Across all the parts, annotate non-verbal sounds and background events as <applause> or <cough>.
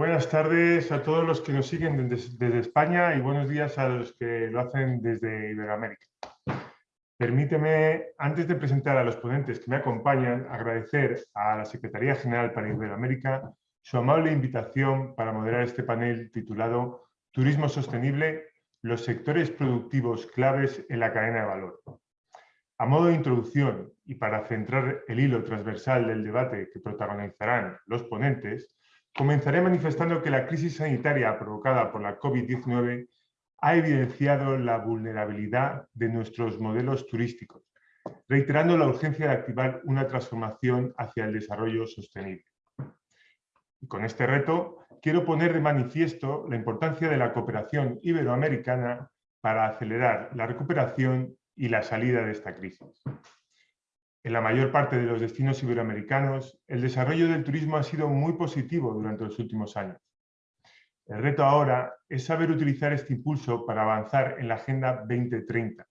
Buenas tardes a todos los que nos siguen desde, España y buenos días a los que lo hacen desde Iberoamérica. Permíteme, antes de presentar a los ponentes que me acompañan, agradecer a la Secretaría General para Iberoamérica su amable invitación para moderar este panel titulado Turismo Sostenible, los sectores productivos claves en la cadena de valor. A modo de introducción y para centrar el hilo transversal del debate que protagonizarán los ponentes, comenzaré manifestando que la crisis sanitaria provocada por la COVID-19 ha evidenciado la vulnerabilidad de nuestros modelos turísticos, reiterando la urgencia de activar una transformación hacia el desarrollo sostenible. Y con este reto, quiero poner de manifiesto la importancia de la cooperación iberoamericana para acelerar la recuperación y la salida de esta crisis. En la mayor parte de los destinos iberoamericanos, el desarrollo del turismo ha sido muy positivo durante los últimos años. El reto ahora es saber utilizar este impulso para avanzar en la Agenda 2030,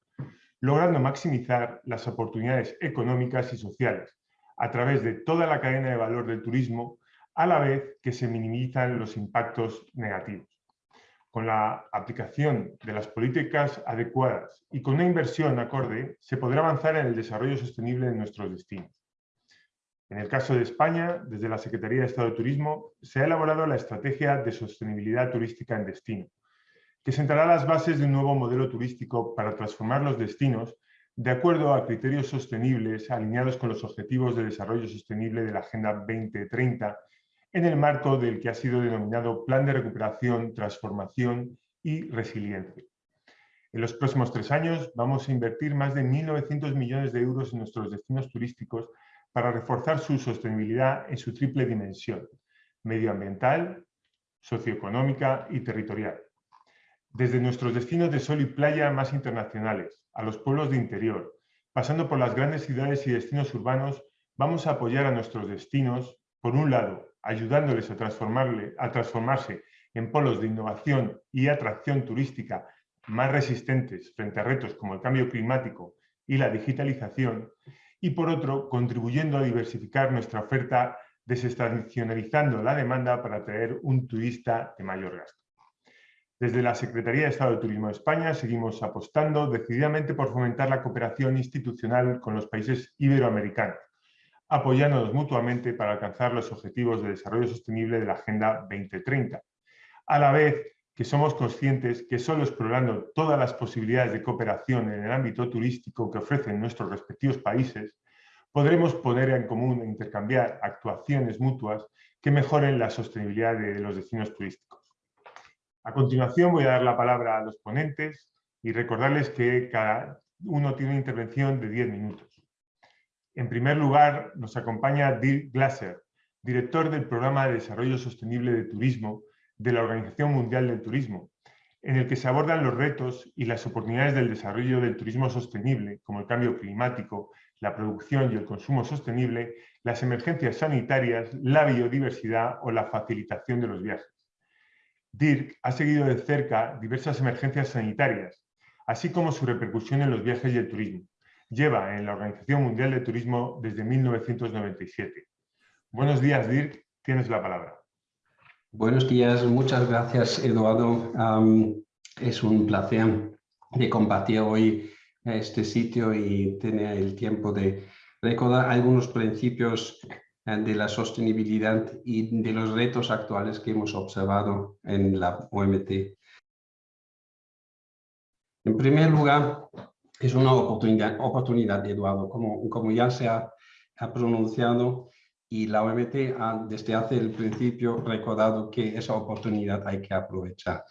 logrando maximizar las oportunidades económicas y sociales a través de toda la cadena de valor del turismo, a la vez que se minimizan los impactos negativos con la aplicación de las políticas adecuadas y con una inversión acorde, se podrá avanzar en el desarrollo sostenible de nuestros destinos. En el caso de España, desde la Secretaría de Estado de Turismo, se ha elaborado la Estrategia de Sostenibilidad Turística en Destino, que sentará las bases de un nuevo modelo turístico para transformar los destinos de acuerdo a criterios sostenibles alineados con los Objetivos de Desarrollo Sostenible de la Agenda 2030 en el marco del que ha sido denominado Plan de Recuperación, Transformación y Resiliencia. En los próximos tres años vamos a invertir más de 1.900 millones de euros en nuestros destinos turísticos para reforzar su sostenibilidad en su triple dimensión, medioambiental, socioeconómica y territorial. Desde nuestros destinos de sol y playa más internacionales, a los pueblos de interior, pasando por las grandes ciudades y destinos urbanos, vamos a apoyar a nuestros destinos, por un lado, ayudándoles a, transformarse en polos de innovación y atracción turística más resistentes frente a retos como el cambio climático y la digitalización, y por otro, contribuyendo a diversificar nuestra oferta desestacionalizando la demanda para atraer un turista de mayor gasto. Desde la Secretaría de Estado de Turismo de España seguimos apostando decididamente por fomentar la cooperación institucional con los países iberoamericanos, apoyándonos mutuamente para alcanzar los objetivos de desarrollo sostenible de la Agenda 2030, a la vez que somos conscientes que solo explorando todas las posibilidades de cooperación en el ámbito turístico que ofrecen nuestros respectivos países, podremos poner en común e intercambiar actuaciones mutuas que mejoren la sostenibilidad de los destinos turísticos. A continuación voy a dar la palabra a los ponentes y recordarles que cada uno tiene una intervención de 10 minutos. En primer lugar, nos acompaña Dirk Glasser, director del Programa de Desarrollo Sostenible de Turismo de la Organización Mundial del Turismo, en el que se abordan los retos y las oportunidades del desarrollo del turismo sostenible, como el cambio climático, la producción y el consumo sostenible, las emergencias sanitarias, la biodiversidad o la facilitación de los viajes. Dirk ha seguido de cerca diversas emergencias sanitarias, así como su repercusión en los viajes y el turismo lleva en la Organización Mundial de Turismo desde 1997. Buenos días, Dirk. Tienes la palabra. Buenos días. Muchas gracias, Eduardo. es un placer de compartir hoy este sitio y tener el tiempo de recordar algunos principios eh, de la sostenibilidad y de los retos actuales que hemos observado en la OMT. En primer lugar, es una oportunidad, oportunidad Eduardo, como, como ya se ha, pronunciado y la OMT ha desde hace el principio recordado que esa oportunidad hay que aprovechar.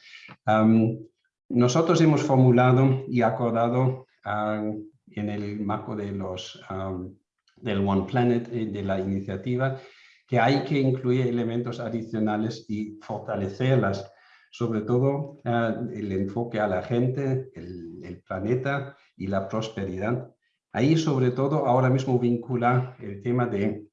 nosotros hemos formulado y acordado en el marco de los, del One Planet, eh, de la iniciativa, que hay que incluir elementos adicionales y fortalecerlas, sobre todo el enfoque a la gente, el, el planeta y la prosperidad. Ahí sobre todo ahora mismo vincula el tema de,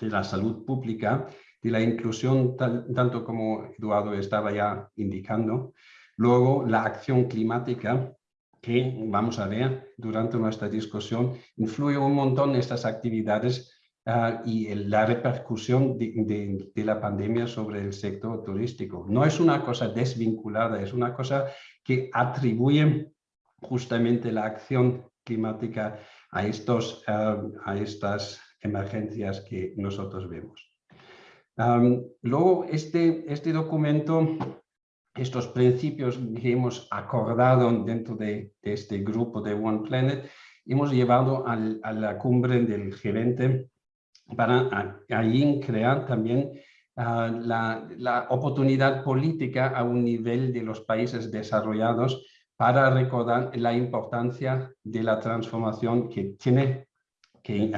la salud pública, de la inclusión tanto como Eduardo estaba ya indicando. Luego la acción climática que vamos a ver durante nuestra discusión influye un montón en estas actividades ah, y la repercusión de, de, la pandemia sobre el sector turístico. No es una cosa desvinculada, es una cosa que atribuye justamente la acción climática a, estos, ah, a estas emergencias que nosotros vemos. luego, este, este documento estos principios que hemos acordado dentro de, este grupo de One Planet, hemos llevado a la cumbre del gerente para allí crear también ah, la, la, oportunidad política a un nivel de los países desarrollados para recordar la importancia de la transformación que tiene que,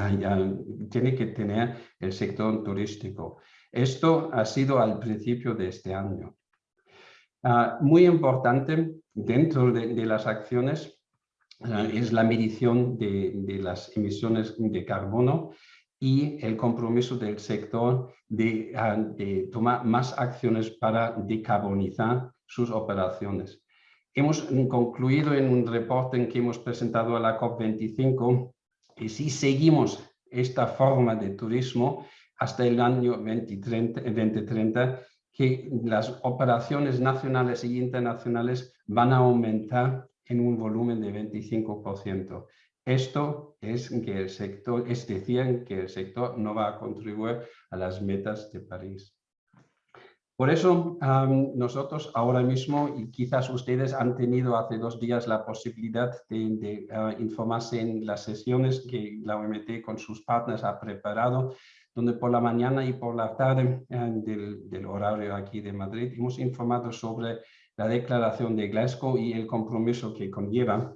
tiene que tener el sector turístico. Esto ha sido al principio de este año. Ah, muy importante dentro de, las acciones ah, es la medición de, las emisiones de carbono y el compromiso del sector de, ah, de, tomar más acciones para decarbonizar sus operaciones. Hemos concluido en un reporte que hemos presentado a la COP25 que si seguimos esta forma de turismo hasta el año 2030 que las operaciones nacionales y internacionales van a aumentar en un volumen de 25%. Esto es, que el sector, es decir, que el sector no va a contribuir a las metas de París. Por eso nosotros ahora mismo, y quizás ustedes han tenido hace dos días la posibilidad de, ah, informarse en las sesiones que la OMT con sus partners ha preparado, donde por la mañana y por la tarde eh, del, horario aquí de Madrid hemos informado sobre la declaración de Glasgow y el compromiso que conlleva.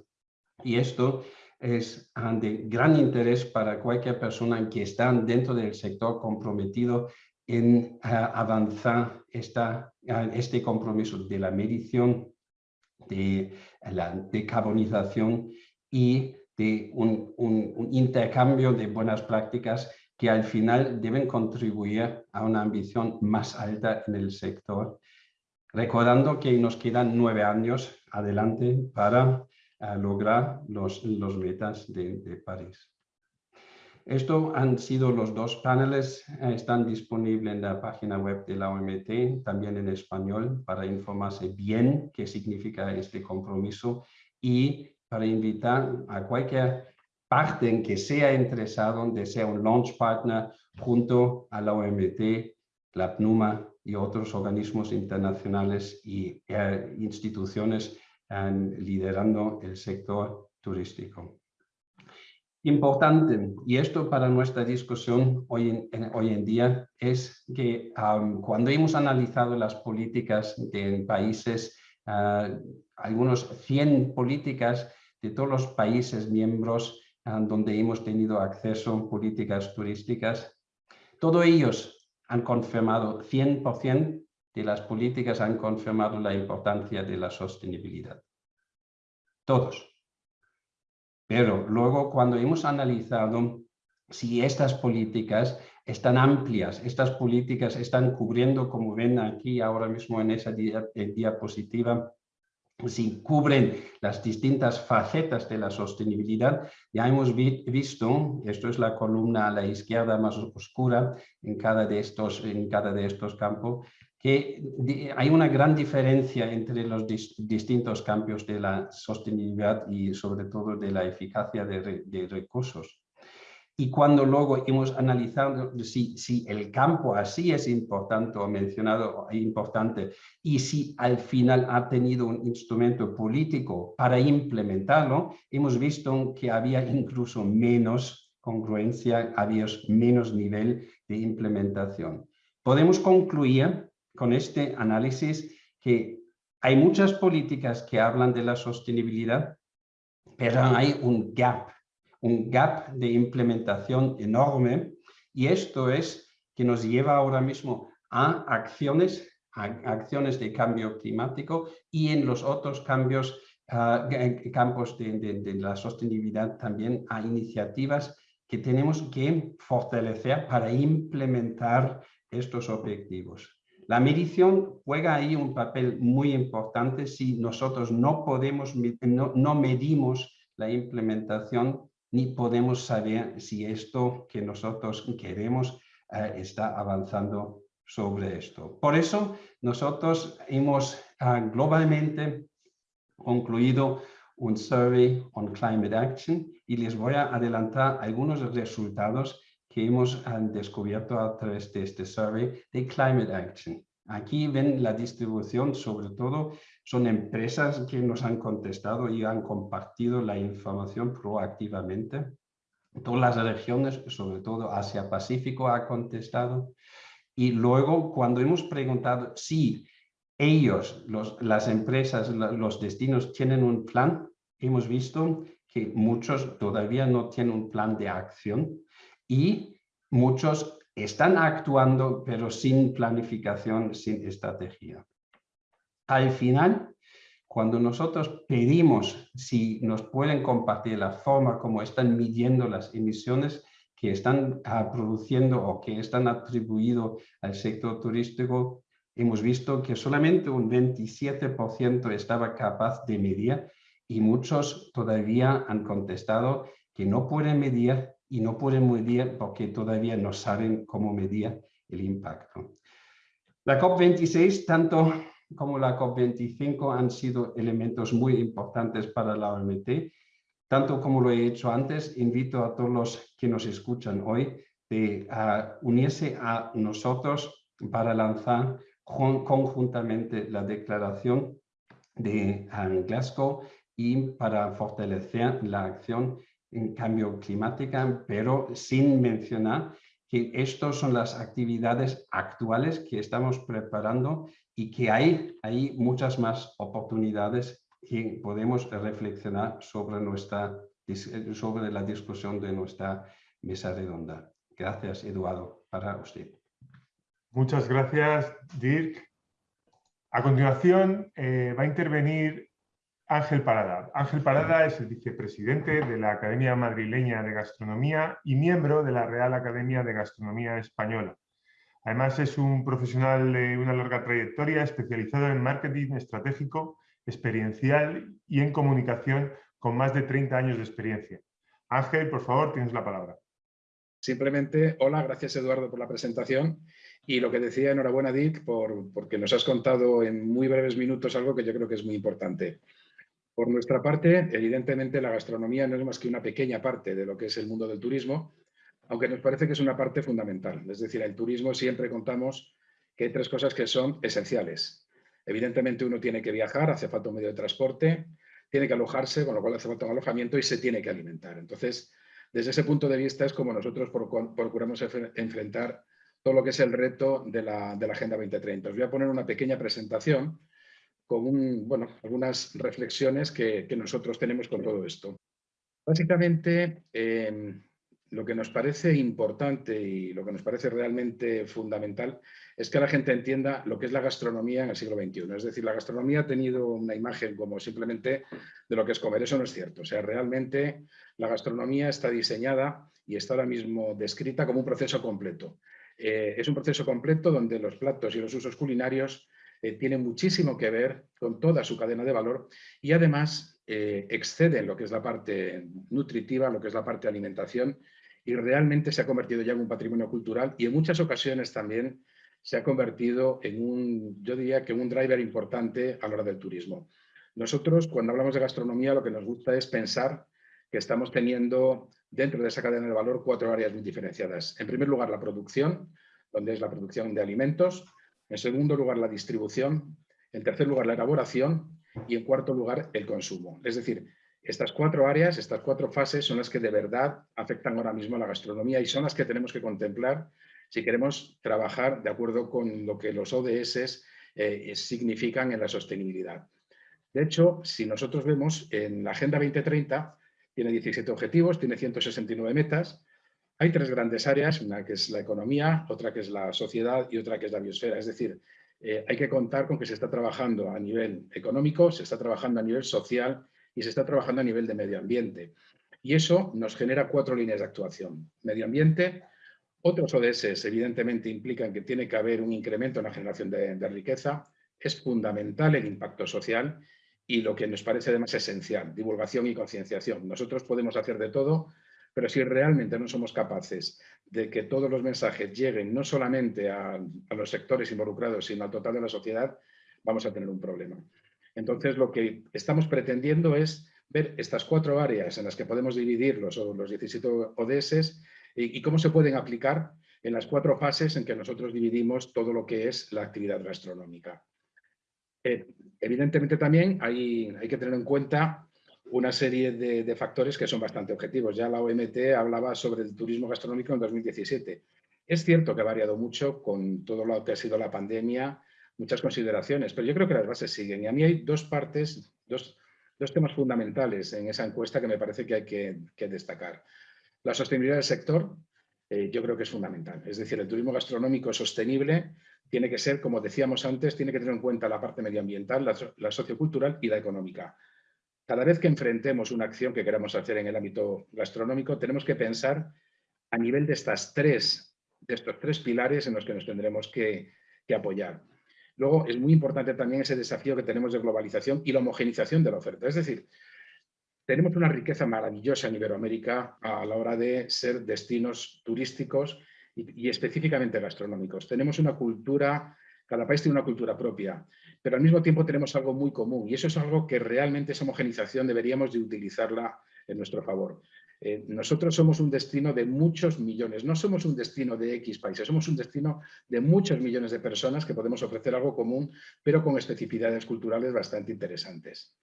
Y esto es ah, de gran interés para cualquier persona que está dentro del sector comprometido en ah, avanzar esta, ah, este compromiso de la medición, de la decarbonización y de un, intercambio de buenas prácticas que al final deben contribuir a una ambición más alta en el sector, recordando que nos quedan nueve años adelante para eh, lograr los, los metas de, París. Esto han sido los dos paneles, eh, están disponibles en la página web de la OMT, también en español, para informarse bien qué significa este compromiso y para invitar a cualquier parte en que sea interesado, donde sea un launch partner junto a la OMT, la PNUMA y otros organismos internacionales y eh, instituciones liderando el sector turístico. Importante, y esto para nuestra discusión hoy en, hoy en día, es que cuando hemos analizado las políticas de países, ah, algunos 100 políticas de todos los países miembros donde hemos tenido acceso a políticas turísticas. Todos ellos han confirmado, 100% de las políticas han confirmado la importancia de la sostenibilidad. Todos. Pero luego cuando hemos analizado si estas políticas están amplias, estas políticas están cubriendo, como ven aquí ahora mismo en esa diapositiva, si cubren las distintas facetas de la sostenibilidad, ya hemos visto, esto es la columna a la izquierda más oscura en cada de estos, en cada de estos campos, que hay una gran diferencia entre los distintos campos de la sostenibilidad y sobre todo de la eficacia de recursos. Y cuando luego hemos analizado si, si el campo así es importante o mencionado importante y si al final ha tenido un instrumento político para implementarlo, hemos visto que había incluso menos congruencia, había menos nivel de implementación. Podemos concluir con este análisis que hay muchas políticas que hablan de la sostenibilidad, pero hay un gap un gap de implementación enorme y esto es que nos lleva ahora mismo a acciones, acciones de cambio climático y en los otros cambios, ah, campos de, la sostenibilidad también a iniciativas que tenemos que fortalecer para implementar estos objetivos. La medición juega ahí un papel muy importante si nosotros no podemos, no medimos la implementación ni podemos saber si esto que nosotros queremos eh, está avanzando sobre esto. Por eso nosotros hemos ah, globalmente concluido un survey on climate action y les voy a adelantar algunos resultados que hemos ah, descubierto a través de este survey de climate action. Aquí ven la distribución, sobre todo son empresas que nos han contestado y han compartido la información proactivamente. Todas las regiones, sobre todo Asia-Pacífico, ha contestado. Y luego, cuando hemos preguntado si ellos, las empresas, los destinos tienen un plan, hemos visto que muchos todavía no tienen un plan de acción y muchos están actuando, pero sin planificación, sin estrategia. Al final, cuando nosotros pedimos si nos pueden compartir la forma como están midiendo las emisiones que están ah, produciendo o que están atribuidos al sector turístico, hemos visto que solamente un 27% estaba capaz de medir y muchos todavía han contestado que no pueden medir y no pueden medir porque todavía no saben cómo medir el impacto. La COP26, tanto como la COP25, han sido elementos muy importantes para la OMT. Tanto como lo he hecho antes, invito a todos los que nos escuchan hoy de unirse a nosotros para lanzar conjuntamente la declaración de Glasgow y para fortalecer la acción en cambio climática, pero sin mencionar que estas son las actividades actuales que estamos preparando y que hay, hay muchas más oportunidades que podemos reflexionar sobre, nuestra, sobre la discusión de nuestra mesa redonda. Gracias, Eduardo, para usted. Muchas gracias, Dirk. A continuación eh, va a intervenir Ángel Parada. Ángel Parada es el vicepresidente de la Academia Madrileña de Gastronomía y miembro de la Real Academia de Gastronomía Española. Además es un profesional de una larga trayectoria especializado en marketing estratégico, experiencial y en comunicación con más de 30 años de experiencia. Ángel, por favor, tienes la palabra. Simplemente, hola, gracias Eduardo por la presentación y lo que decía, enhorabuena Dick, por, porque nos has contado en muy breves minutos algo que yo creo que es muy importante. Por nuestra parte, evidentemente la gastronomía no es más que una pequeña parte de lo que es el mundo del turismo, aunque nos parece que es una parte fundamental. Es decir, el turismo siempre contamos que hay tres cosas que son esenciales. Evidentemente uno tiene que viajar, hace falta un medio de transporte, tiene que alojarse, con lo cual hace falta un alojamiento y se tiene que alimentar. Entonces, desde ese punto de vista es como nosotros procuramos enfrentar todo lo que es el reto de la, de la Agenda 2030. Os voy a poner una pequeña presentación con bueno, algunas reflexiones que, nosotros tenemos con todo esto. Básicamente, em, lo que nos parece importante y lo que nos parece realmente fundamental es que la gente entienda lo que es la gastronomía en el siglo XXI. Es decir, la gastronomía ha tenido una imagen como simplemente de lo que es comer. Eso no es cierto. O sea, realmente la gastronomía está diseñada y está ahora mismo descrita como un proceso completo. Eh, es un proceso completo donde los platos y los usos culinarios eh, tiene muchísimo que ver con toda su cadena de valor y además eh, excede en lo que es la parte nutritiva, lo que es la parte de alimentación y realmente se ha convertido ya en un patrimonio cultural y en muchas ocasiones también se ha convertido en un, yo diría que un driver importante a la hora del turismo. Nosotros cuando hablamos de gastronomía lo que nos gusta es pensar que estamos teniendo dentro de esa cadena de valor cuatro áreas muy diferenciadas. En primer lugar la producción, donde es la producción de alimentos, en segundo lugar, la distribución. En tercer lugar, la elaboración. Y en cuarto lugar, el consumo. Es decir, estas cuatro áreas, estas cuatro fases son las que de verdad afectan ahora mismo a la gastronomía y son las que tenemos que contemplar si queremos trabajar de acuerdo con lo que los ODS eh, significan en la sostenibilidad. De hecho, si nosotros vemos en la Agenda 2030, tiene 17 objetivos, tiene 169 metas, hay tres grandes áreas, una que es la economía, otra que es la sociedad y otra que es la biosfera. Es decir, eh, hay que contar con que se está trabajando a nivel económico, se está trabajando a nivel social y se está trabajando a nivel de medio ambiente. Y eso nos genera cuatro líneas de actuación. Medio ambiente, otros ODS evidentemente implican que tiene que haber un incremento en la generación de, de riqueza, es fundamental el impacto social y lo que nos parece además esencial, divulgación y concienciación. Nosotros podemos hacer de todo, pero si realmente no somos capaces de que todos los mensajes lleguen no solamente a, los sectores involucrados, sino al total de la sociedad, vamos a tener un problema. Entonces, lo que estamos pretendiendo es ver estas cuatro áreas en las que podemos dividir los, los 17 ODS y, cómo se pueden aplicar en las cuatro fases en que nosotros dividimos todo lo que es la actividad gastronómica. Eh, evidentemente también hay, hay que tener en cuenta una serie de, factores que son bastante objetivos. Ya la OMT hablaba sobre el turismo gastronómico en 2017. Es cierto que ha variado mucho con todo lo que ha sido la pandemia, muchas consideraciones, pero yo creo que las bases siguen. Y a mí hay dos partes, dos, temas fundamentales en esa encuesta que me parece que hay que, destacar. La sostenibilidad del sector, eh, yo creo que es fundamental. Es decir, el turismo gastronómico sostenible tiene que ser, como decíamos antes, tiene que tener en cuenta la parte medioambiental, la sociocultural y la económica. Cada vez que enfrentemos una acción que queramos hacer en el ámbito gastronómico, tenemos que pensar a nivel de, estas tres, de estos tres pilares en los que nos tendremos que, apoyar. Luego, es muy importante también ese desafío que tenemos de globalización y la homogenización de la oferta. Es decir, tenemos una riqueza maravillosa en Iberoamérica a la hora de ser destinos turísticos y, y específicamente gastronómicos. Tenemos una cultura, cada país tiene una cultura propia pero al mismo tiempo tenemos algo muy común y eso es algo que realmente esa homogenización deberíamos de utilizarla en nuestro favor. Eh, nosotros somos un destino de muchos millones, no somos un destino de X países, somos un destino de muchos millones de personas que podemos ofrecer algo común, pero con especificidades culturales bastante interesantes.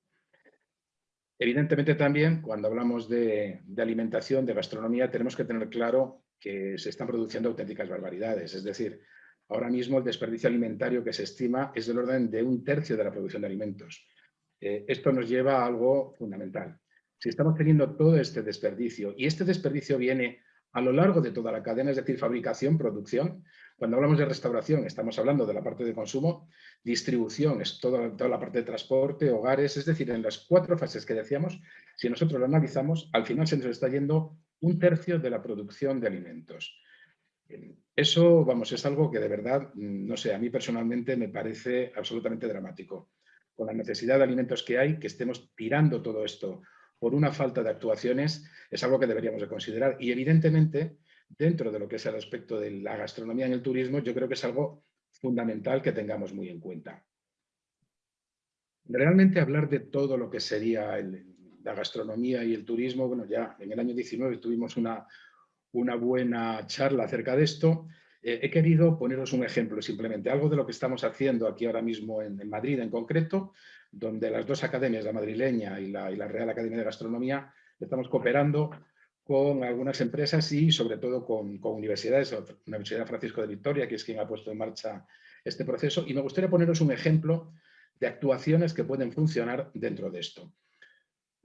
Evidentemente también, cuando hablamos de, de alimentación, de gastronomía, tenemos que tener claro que se están produciendo auténticas barbaridades, es decir, Ahora mismo el desperdicio alimentario que se estima es del orden de un tercio de la producción de alimentos. Eh, esto nos lleva a algo fundamental. Si estamos teniendo todo este desperdicio, y este desperdicio viene a lo largo de toda la cadena, es decir, fabricación, producción, cuando hablamos de restauración estamos hablando de la parte de consumo, distribución es toda, toda la parte de transporte, hogares, es decir, en las cuatro fases que decíamos, si nosotros lo analizamos, al final se nos está yendo un tercio de la producción de alimentos. Eso, vamos, es algo que de verdad, mm, no sé, a mí personalmente me parece absolutamente dramático. Con la necesidad de alimentos que hay, que estemos tirando todo esto por una falta de actuaciones, es algo que deberíamos de considerar. Y evidentemente, dentro de lo que es el aspecto de la gastronomía en el turismo, yo creo que es algo fundamental que tengamos muy en cuenta. Realmente hablar de todo lo que sería la gastronomía y el turismo, bueno, ya en el año 19 tuvimos una, una buena charla acerca de esto. Eh, he querido poneros un ejemplo simplemente, algo de lo que estamos haciendo aquí ahora mismo en, Madrid en concreto, donde las dos academias, la madrileña y la, Real Academia de Gastronomía, estamos cooperando con algunas empresas y sobre todo con, con universidades, la Universidad Francisco de Victoria, que es quien ha puesto en marcha este proceso, y me gustaría poneros un ejemplo de actuaciones que pueden funcionar dentro de esto.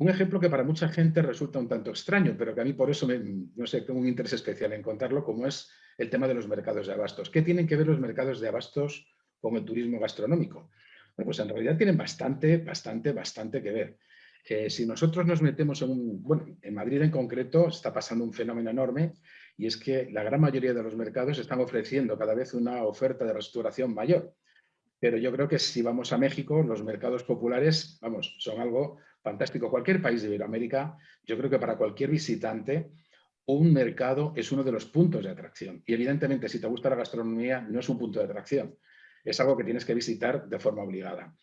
Un ejemplo que para mucha gente resulta un tanto extraño, pero que a mí por eso me, no sé, tengo un interés especial en contarlo, como es el tema de los mercados de abastos. ¿Qué tienen que ver los mercados de abastos con el turismo gastronómico? Bueno, pues en realidad tienen bastante, bastante, bastante que ver. Eh, si nosotros nos metemos en un... Bueno, en Madrid en concreto está pasando un fenómeno enorme y es que la gran mayoría de los mercados están ofreciendo cada vez una oferta de restauración mayor. Pero yo creo que si vamos a México, los mercados populares, vamos, son algo fantástico. Cualquier país de Iberoamérica, yo creo que para cualquier visitante, un mercado es uno de los puntos de atracción. Y evidentemente, si te gusta la gastronomía, no es un punto de atracción. Es algo que tienes que visitar de forma obligada.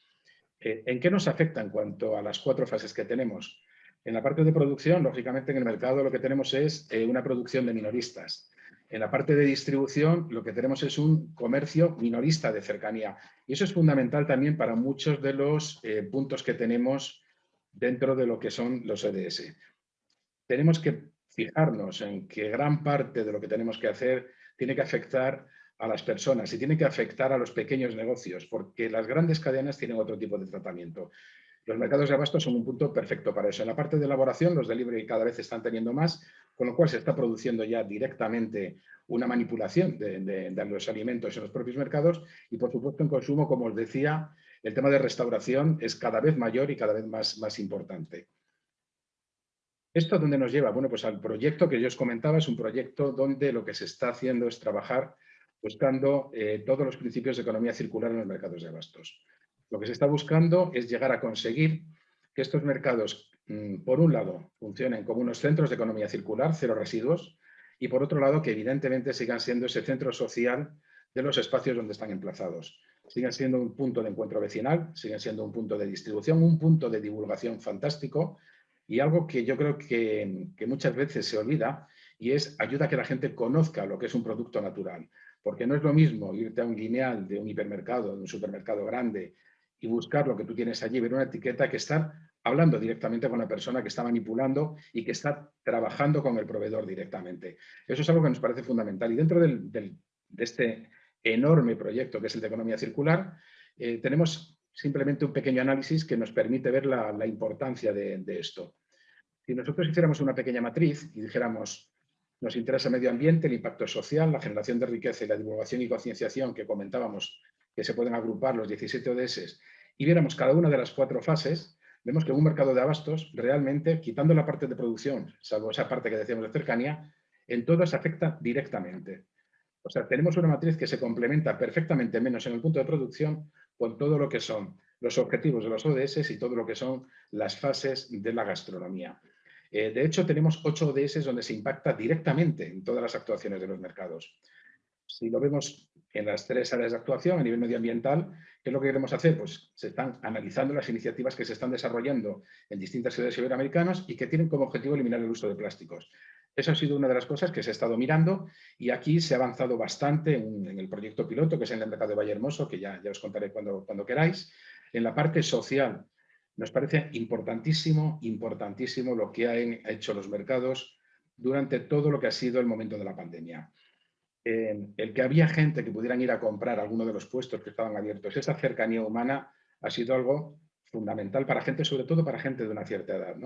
Eh, ¿En qué nos afecta en cuanto a las cuatro fases que tenemos? En la parte de producción, lógicamente en el mercado lo que tenemos es eh, una producción de minoristas. En la parte de distribución lo que tenemos es un comercio minorista de cercanía. Y eso es fundamental también para muchos de los eh, puntos que tenemos dentro de lo que son los EDS. Tenemos que fijarnos en que gran parte de lo que tenemos que hacer tiene que afectar a las personas y tiene que afectar a los pequeños negocios, porque las grandes cadenas tienen otro tipo de tratamiento. Los mercados de abasto son un punto perfecto para eso. En la parte de elaboración, los delivery cada vez están teniendo más, con lo cual se está produciendo ya directamente una manipulación de, de los alimentos en los propios mercados y, por supuesto, en consumo, como os decía, el tema de restauración es cada vez mayor y cada vez más, importante. ¿Esto a dónde nos lleva? Bueno, pues al proyecto que yo os comentaba, es un proyecto donde lo que se está haciendo es trabajar buscando eh, todos los principios de economía circular en los mercados de abastos. Lo que se está buscando es llegar a conseguir que estos mercados, mm, por un lado, funcionen como unos centros de economía circular, cero residuos, y por otro lado, que evidentemente sigan siendo ese centro social de los espacios donde están emplazados. Siguen siendo un punto de encuentro vecinal, siguen siendo un punto de distribución, un punto de divulgación fantástico y algo que yo creo que, que muchas veces se olvida y es ayuda a que la gente conozca lo que es un producto natural. Porque no es lo mismo irte a un lineal de un hipermercado, de un supermercado grande y buscar lo que tú tienes allí, ver una etiqueta que estar hablando directamente con la persona que está manipulando y que está trabajando con el proveedor directamente. Eso es algo que nos parece fundamental. Y dentro de este enorme proyecto que es el de economía circular, eh, tenemos simplemente un pequeño análisis que nos permite ver la, importancia de, esto. Si nosotros hiciéramos una pequeña matriz y dijéramos, nos interesa el medio ambiente, el impacto social, la generación de riqueza y la divulgación y concienciación que comentábamos que se pueden agrupar los 17 ODS y viéramos cada una de las cuatro fases, vemos que un mercado de abastos realmente, quitando la parte de producción, salvo esa parte que decíamos de cercanía, en todas afecta directamente. O sea, tenemos una matriz que se complementa perfectamente, menos en el punto de producción, con todo lo que son los objetivos de los ODS y todo lo que son las fases de la gastronomía. Eh, de hecho, tenemos ocho ODS donde se impacta directamente en todas las actuaciones de los mercados. Si lo vemos en las tres áreas de actuación a nivel medioambiental, ¿qué es lo que queremos hacer? Pues se están analizando las iniciativas que se están desarrollando en distintas ciudades iberoamericanas y que tienen como objetivo eliminar el uso de plásticos. Eso ha sido una de las cosas que se ha estado mirando y aquí se ha avanzado bastante en, el proyecto piloto, que es en el mercado de Valle Hermoso, que ya, ya os contaré cuando, cuando queráis. En la parte social, nos parece importantísimo, importantísimo lo que han hecho los mercados durante todo lo que ha sido el momento de la pandemia. el que había gente que pudieran ir a comprar alguno de los puestos que estaban abiertos, esa cercanía humana ha sido algo fundamental para gente, sobre todo para gente de una cierta edad.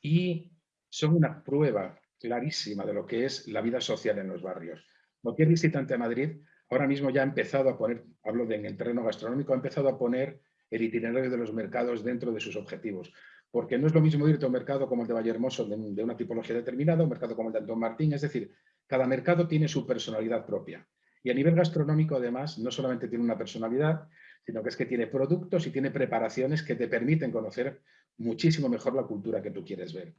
Y son una prueba clarísima de lo que es la vida social en los barrios. Cualquier visitante a Madrid ahora mismo ya ha empezado a poner, hablo de en el terreno gastronómico, ha empezado a poner el itinerario de los mercados dentro de sus objetivos. Porque no es lo mismo irte a un mercado como el de Vallehermoso de, de una tipología determinada, un mercado como el de Antón Martín, es decir, cada mercado tiene su personalidad propia. Y a nivel gastronómico, además, no solamente tiene una personalidad, sino que es que tiene productos y tiene preparaciones que te permiten conocer muchísimo mejor la cultura que tú quieres ver.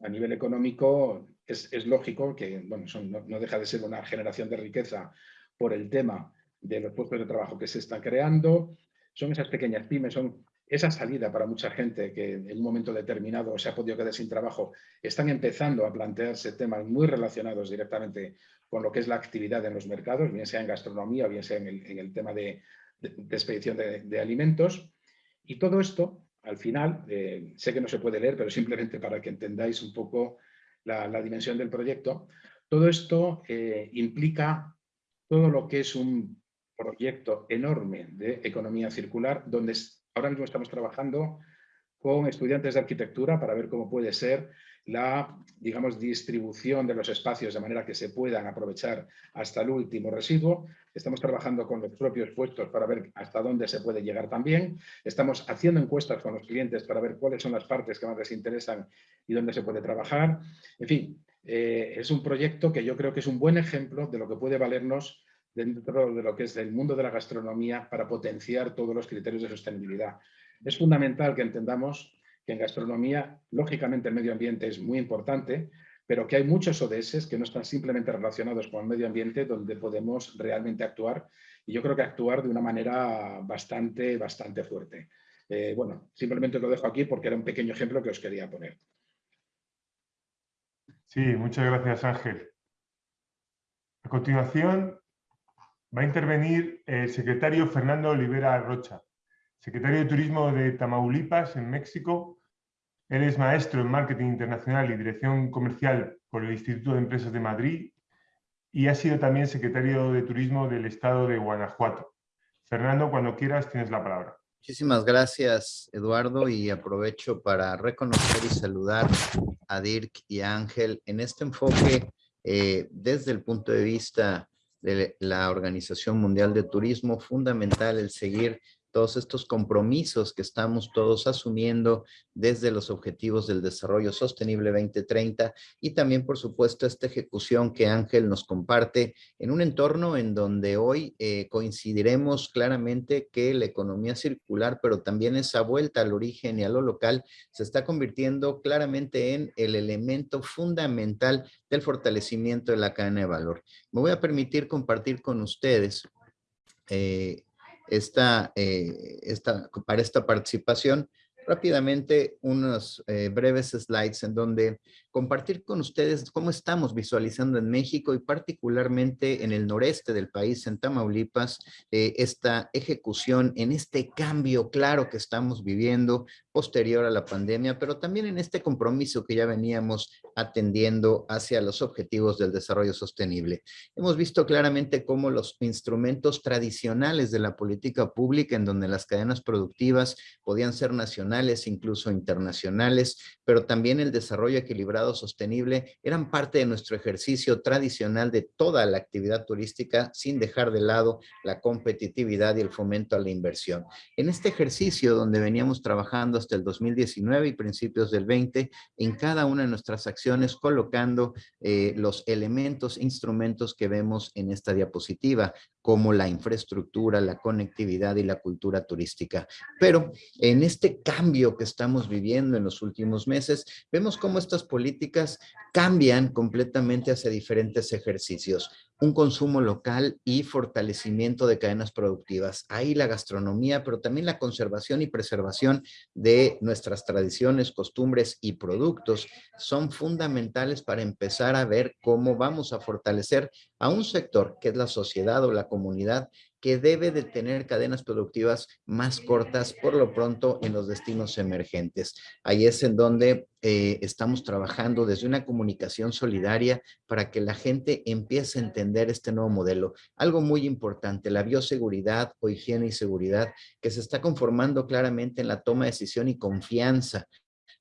A nivel económico, es, lógico que bueno, no, deja de ser una generación de riqueza por el tema de los puestos de trabajo que se están creando, son esas pequeñas pymes, son esa salida para mucha gente que en un momento determinado se ha podido quedar sin trabajo, están empezando a plantearse temas muy relacionados directamente con lo que es la actividad en los mercados, bien sea en gastronomía, bien sea en el, tema de, expedición de, alimentos. Y todo esto, al final, eh, sé que no se puede leer, pero simplemente para que entendáis un poco la, dimensión del proyecto, todo esto eh, implica todo lo que es un proyecto enorme de economía circular, donde ahora mismo estamos trabajando con estudiantes de arquitectura para ver cómo puede ser la, digamos, distribución de los espacios de manera que se puedan aprovechar hasta el último residuo. Estamos trabajando con los propios puestos para ver hasta dónde se puede llegar también. Estamos haciendo encuestas con los clientes para ver cuáles son las partes que más les interesan y dónde se puede trabajar. En fin, eh, es un proyecto que yo creo que es un buen ejemplo de lo que puede valernos dentro de lo que es el mundo de la gastronomía para potenciar todos los criterios de sostenibilidad. Es fundamental que entendamos que en gastronomía, lógicamente el medio ambiente es muy importante, pero que hay muchos ODS que no están simplemente relacionados con el medio ambiente donde podemos realmente actuar y yo creo que actuar de una manera bastante, bastante fuerte. Eh, bueno, simplemente lo dejo aquí porque era un pequeño ejemplo que os quería poner. Sí, muchas gracias Ángel. A continuación Va a intervenir el secretario Fernando Olivera Rocha, secretario de Turismo de Tamaulipas, en México. Él es maestro en Marketing Internacional y Dirección Comercial por el Instituto de Empresas de Madrid y ha sido también secretario de Turismo del Estado de Guanajuato. Fernando, cuando quieras, tienes la palabra. Muchísimas gracias, Eduardo, y aprovecho para reconocer y saludar a Dirk y a Ángel en este enfoque eh, desde el punto de vista de la Organización Mundial de Turismo, fundamental el seguir todos estos compromisos que estamos todos asumiendo desde los objetivos del desarrollo sostenible 2030 y también, por supuesto, esta ejecución que Ángel nos comparte en un entorno en donde hoy eh, coincidiremos claramente que la economía circular, pero también esa vuelta al origen y a lo local, se está convirtiendo claramente en el elemento fundamental del fortalecimiento de la cadena de valor. Me voy a permitir compartir con ustedes eh, esta, eh, esta, para esta participación rápidamente unos eh, breves slides en donde compartir con ustedes cómo estamos visualizando en México y particularmente en el noreste del país, en Tamaulipas, eh, esta ejecución en este cambio claro que estamos viviendo posterior a la pandemia, pero también en este compromiso que ya veníamos atendiendo hacia los objetivos del desarrollo sostenible. Hemos visto claramente cómo los instrumentos tradicionales de la política pública, en donde las cadenas productivas podían ser nacionales, incluso internacionales, pero también el desarrollo equilibrado sostenible, eran parte de nuestro ejercicio tradicional de toda la actividad turística, sin dejar de lado la competitividad y el fomento a la inversión. En este ejercicio, donde veníamos trabajando hasta el 2019 y principios del 20, en cada una de nuestras acciones colocando eh, los elementos, instrumentos que vemos en esta diapositiva, como la infraestructura, la conectividad y la cultura turística. Pero en este cambio que estamos viviendo en los últimos meses, vemos cómo estas políticas cambian completamente hacia diferentes ejercicios un consumo local y fortalecimiento de cadenas productivas. Ahí la gastronomía, pero también la conservación y preservación de nuestras tradiciones, costumbres y productos son fundamentales para empezar a ver cómo vamos a fortalecer a un sector que es la sociedad o la comunidad que debe de tener cadenas productivas más cortas por lo pronto en los destinos emergentes. Ahí es en donde eh, estamos trabajando desde una comunicación solidaria para que la gente empiece a entender este nuevo modelo. Algo muy importante, la bioseguridad o higiene y seguridad que se está conformando claramente en la toma de decisión y confianza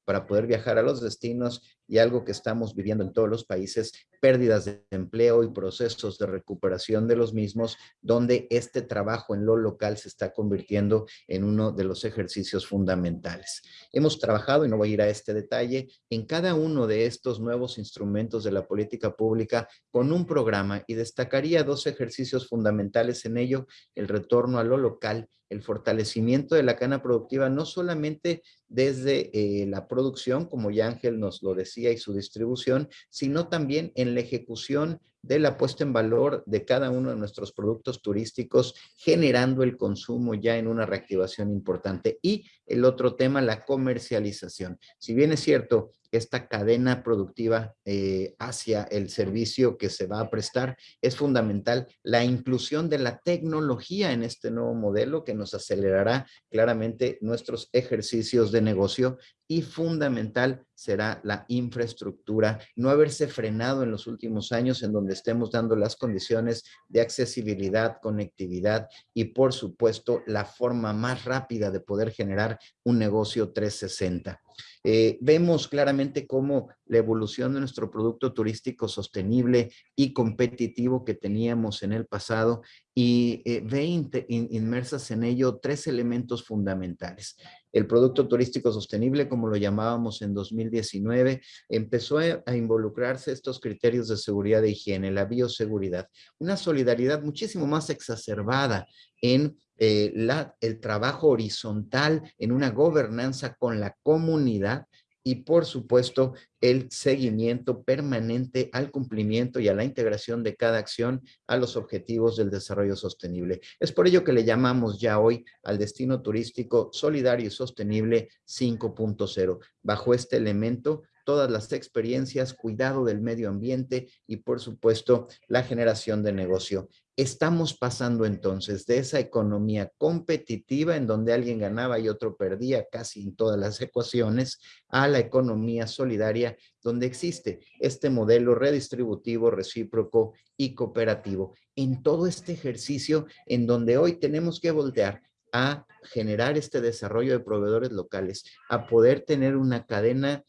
para poder viajar a los destinos y algo que estamos viviendo en todos los países, pérdidas de empleo y procesos de recuperación de los mismos, donde este trabajo en lo local se está convirtiendo en uno de los ejercicios fundamentales. Hemos trabajado, y no voy a ir a este detalle, en cada uno de estos nuevos instrumentos de la política pública con un programa y destacaría dos ejercicios fundamentales en ello, el retorno a lo local el fortalecimiento de la cadena productiva, no solamente desde eh, la producción, como ya Ángel nos lo decía, y su distribución, sino también en la ejecución de la puesta en valor de cada uno de nuestros productos turísticos, generando el consumo ya en una reactivación importante. Y el otro tema, la comercialización. Si bien es cierto, esta cadena productiva eh, hacia el servicio que se va a prestar, es fundamental la inclusión de la tecnología en este nuevo modelo que nos acelerará claramente nuestros ejercicios de negocio y fundamental será la infraestructura, no haberse frenado en los últimos años en donde estemos dando las condiciones de accesibilidad, conectividad y por supuesto la forma más rápida de poder generar un negocio 360. Eh, vemos claramente cómo la evolución de nuestro producto turístico sostenible y competitivo que teníamos en el pasado y eh, ve inmersas en ello tres elementos fundamentales. El producto turístico sostenible, como lo llamábamos en 2019, empezó a, involucrarse estos criterios de seguridad e higiene, la bioseguridad, una solidaridad muchísimo más exacerbada en eh, la, el trabajo horizontal, en una gobernanza con la comunidad y por supuesto el seguimiento permanente al cumplimiento y a la integración de cada acción a los objetivos del desarrollo sostenible. Es por ello que le llamamos ya hoy al destino turístico solidario y sostenible 5.0. Bajo este elemento todas las experiencias, cuidado del medio ambiente y por supuesto la generación de negocio. Estamos pasando entonces de esa economía competitiva en donde alguien ganaba y otro perdía casi en todas las ecuaciones a la economía solidaria donde existe este modelo redistributivo, recíproco y cooperativo. En todo este ejercicio en donde hoy tenemos que voltear a generar este desarrollo de proveedores locales, a poder tener una cadena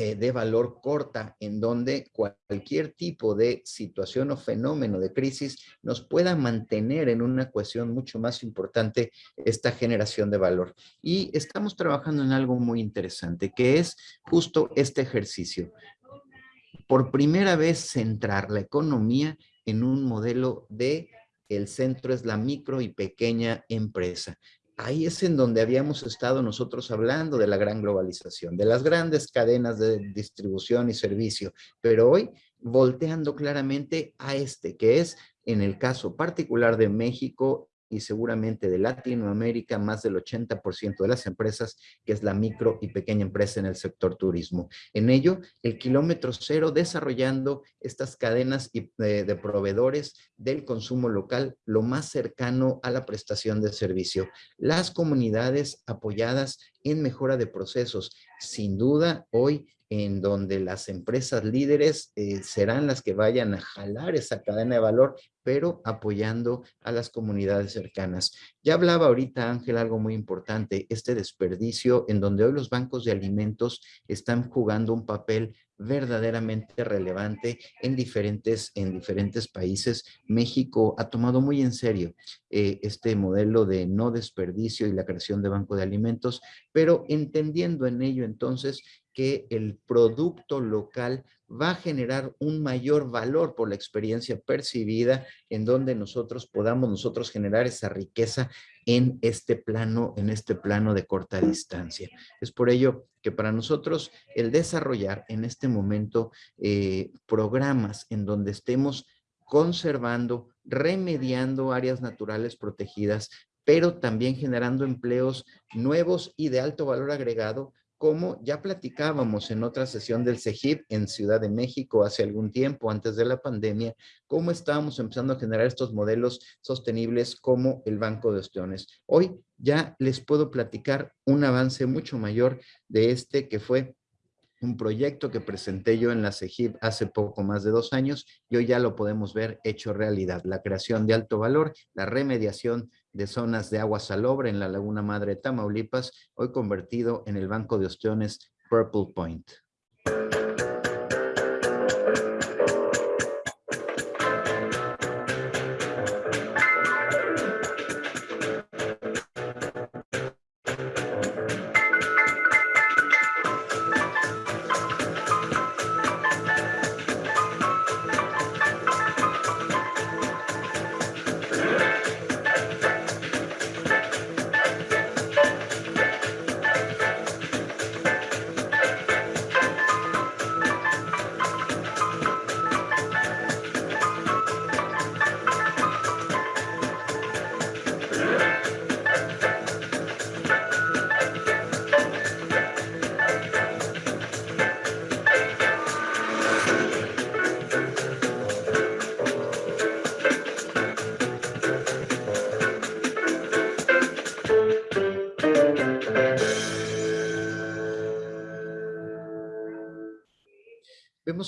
eh, de valor corta, en donde cualquier tipo de situación o fenómeno de crisis nos pueda mantener en una cuestión mucho más importante esta generación de valor. Y estamos trabajando en algo muy interesante, que es justo este ejercicio. Por primera vez centrar la economía en un modelo de el centro es la micro y pequeña empresa ahí es en donde habíamos estado nosotros hablando de la gran globalización, de las grandes cadenas de distribución y servicio, pero hoy volteando claramente a este, que es en el caso particular de México y seguramente de Latinoamérica, más del 80% de las empresas, que es la micro y pequeña empresa en el sector turismo. En ello, el kilómetro cero desarrollando estas cadenas de, de proveedores del consumo local lo más cercano a la prestación de servicio. Las comunidades apoyadas en mejora de procesos. Sin duda, hoy en donde las empresas líderes eh, serán las que vayan a jalar esa cadena de valor, pero apoyando a las comunidades cercanas. Ya hablaba ahorita Ángel algo muy importante, este desperdicio en donde hoy los bancos de alimentos están jugando un papel verdaderamente relevante en diferentes, en diferentes países. México ha tomado muy en serio eh, este modelo de no desperdicio y la creación de banco de alimentos, pero entendiendo en ello entonces que el producto local va a generar un mayor valor por la experiencia percibida en donde nosotros podamos nosotros generar esa riqueza en este plano, en este plano de corta distancia. Es por ello que para nosotros el desarrollar en este momento eh, programas en donde estemos conservando, remediando áreas naturales protegidas, pero también generando empleos nuevos y de alto valor agregado, como ya platicábamos en otra sesión del CEGIP en Ciudad de México hace algún tiempo, antes de la pandemia, cómo estábamos empezando a generar estos modelos sostenibles como el Banco de Ostiones. Hoy ya les puedo platicar un avance mucho mayor de este que fue un proyecto que presenté yo en la CEGIP hace poco más de dos años y hoy ya lo podemos ver hecho realidad. La creación de alto valor, la remediación de zonas de agua salobre en la Laguna Madre Tamaulipas, hoy convertido en el Banco de Ostiones Purple Point.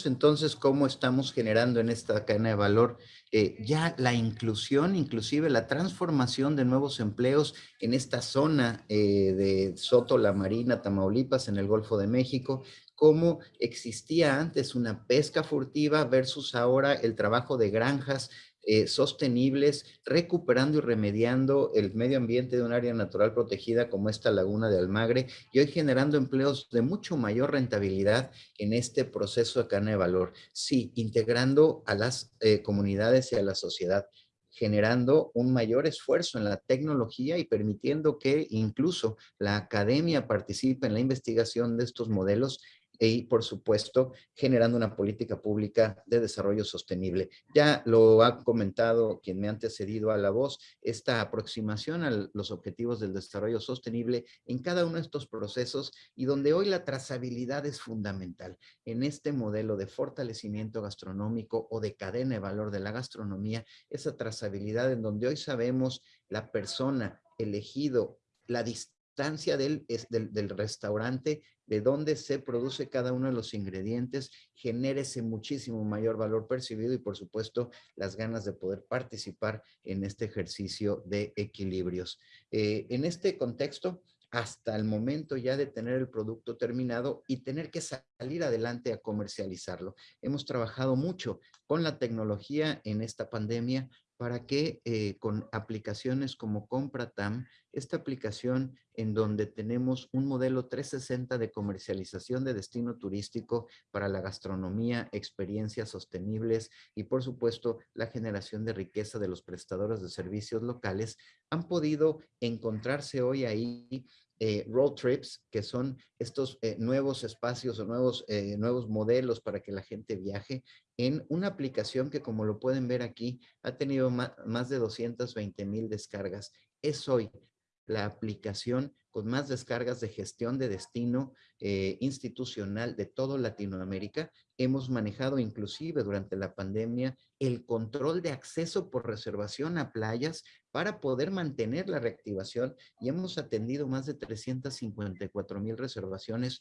Entonces cómo estamos generando en esta cadena de valor eh, ya la inclusión, inclusive la transformación de nuevos empleos en esta zona eh, de Soto, La Marina, Tamaulipas, en el Golfo de México, cómo existía antes una pesca furtiva versus ahora el trabajo de granjas eh, sostenibles, recuperando y remediando el medio ambiente de un área natural protegida como esta laguna de Almagre y hoy generando empleos de mucho mayor rentabilidad en este proceso de cadena de valor. Sí, integrando a las eh, comunidades y a la sociedad generando un mayor esfuerzo en la tecnología y permitiendo que incluso la academia participe en la investigación de estos modelos y, por supuesto, generando una política pública de desarrollo sostenible. Ya lo ha comentado quien me ha antecedido a la voz, esta aproximación a los objetivos del desarrollo sostenible en cada uno de estos procesos y donde hoy la trazabilidad es fundamental. En este modelo de fortalecimiento gastronómico o de cadena de valor de la gastronomía, esa trazabilidad en donde hoy sabemos la persona elegido, la distancia del, del, del restaurante de dónde se produce cada uno de los ingredientes, genere ese muchísimo mayor valor percibido y por supuesto las ganas de poder participar en este ejercicio de equilibrios. Eh, en este contexto, hasta el momento ya de tener el producto terminado y tener que salir adelante a comercializarlo. Hemos trabajado mucho con la tecnología en esta pandemia para que eh, con aplicaciones como CompraTam, esta aplicación en donde tenemos un modelo 360 de comercialización de destino turístico para la gastronomía, experiencias sostenibles y por supuesto la generación de riqueza de los prestadores de servicios locales, han podido encontrarse hoy ahí eh, road trips, que son estos eh, nuevos espacios o nuevos, nuevos modelos para que la gente viaje en una aplicación que como lo pueden ver aquí ha tenido más de 220 mil descargas. Es hoy la aplicación con más descargas de gestión de destino eh, institucional de toda Latinoamérica. Hemos manejado inclusive durante la pandemia el control de acceso por reservación a playas para poder mantener la reactivación y hemos atendido más de 354 mil reservaciones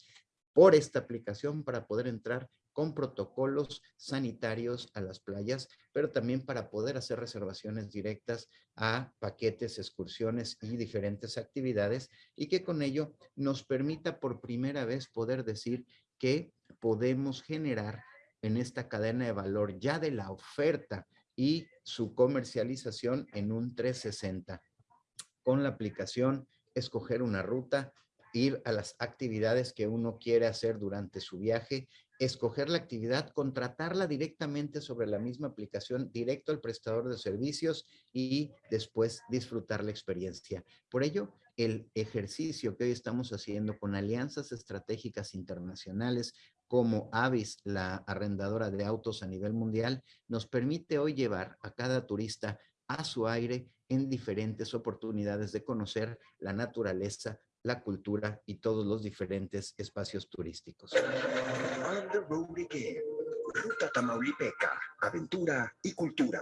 por esta aplicación para poder entrar con protocolos sanitarios a las playas, pero también para poder hacer reservaciones directas a paquetes, excursiones y diferentes actividades y que con ello nos permita por primera vez poder decir que podemos generar en esta cadena de valor ya de la oferta y su comercialización en un 360. Con la aplicación, escoger una ruta, ir a las actividades que uno quiere hacer durante su viaje escoger la actividad, contratarla directamente sobre la misma aplicación, directo al prestador de servicios y después disfrutar la experiencia. Por ello, el ejercicio que hoy estamos haciendo con alianzas estratégicas internacionales como Avis, la arrendadora de autos a nivel mundial, nos permite hoy llevar a cada turista a su aire en diferentes oportunidades de conocer la naturaleza, la cultura y todos los diferentes espacios turísticos. Ruta Tamaulipeca, aventura y cultura.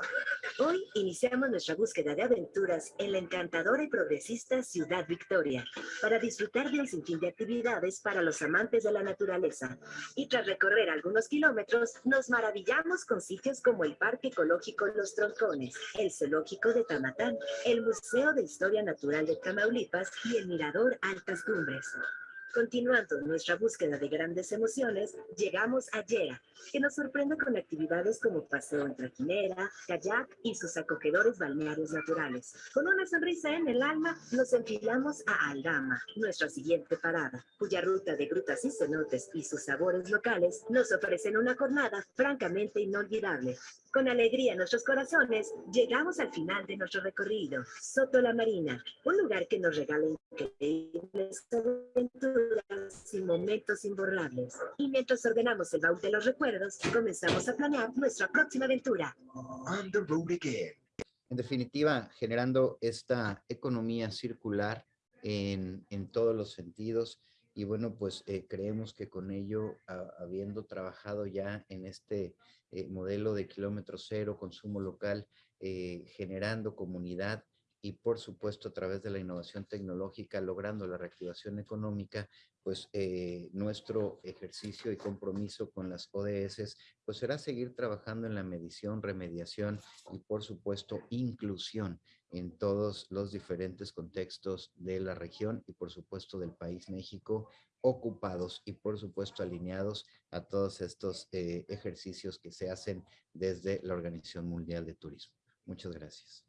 Hoy iniciamos nuestra búsqueda de aventuras en la encantadora y progresista Ciudad Victoria para disfrutar de un sinfín de actividades para los amantes de la naturaleza. Y tras recorrer algunos kilómetros, nos maravillamos con sitios como el Parque Ecológico Los Troncones, el Zoológico de Tamatán, el Museo de Historia Natural de Tamaulipas y el Mirador Altas Cumbres. Continuando nuestra búsqueda de grandes emociones, llegamos a Yera, que nos sorprende con actividades como paseo en trajinera, kayak y sus acogedores balnearios naturales. Con una sonrisa en el alma, nos enfilamos a Aldama, nuestra siguiente parada, cuya ruta de grutas y cenotes y sus sabores locales nos ofrecen una jornada francamente inolvidable. Con alegría en nuestros corazones, llegamos al final de nuestro recorrido, Soto la Marina, un lugar que nos regala increíbles aventuras y momentos imborrables. Y mientras ordenamos el baúl de los recuerdos, comenzamos a planear nuestra próxima aventura. On the road again. En definitiva, generando esta economía circular en, en todos los sentidos, y bueno, pues eh, creemos que con ello, habiendo trabajado ya en este eh, modelo de kilómetro cero, consumo local, eh, generando comunidad y por supuesto a través de la innovación tecnológica, logrando la reactivación económica, pues nuestro ejercicio y compromiso con las ODS, pues será seguir trabajando en la medición, remediación y por supuesto inclusión en todos los diferentes contextos de la región y por supuesto del país México, ocupados y por supuesto alineados a todos estos eh, ejercicios que se hacen desde la Organización Mundial de Turismo. Muchas gracias.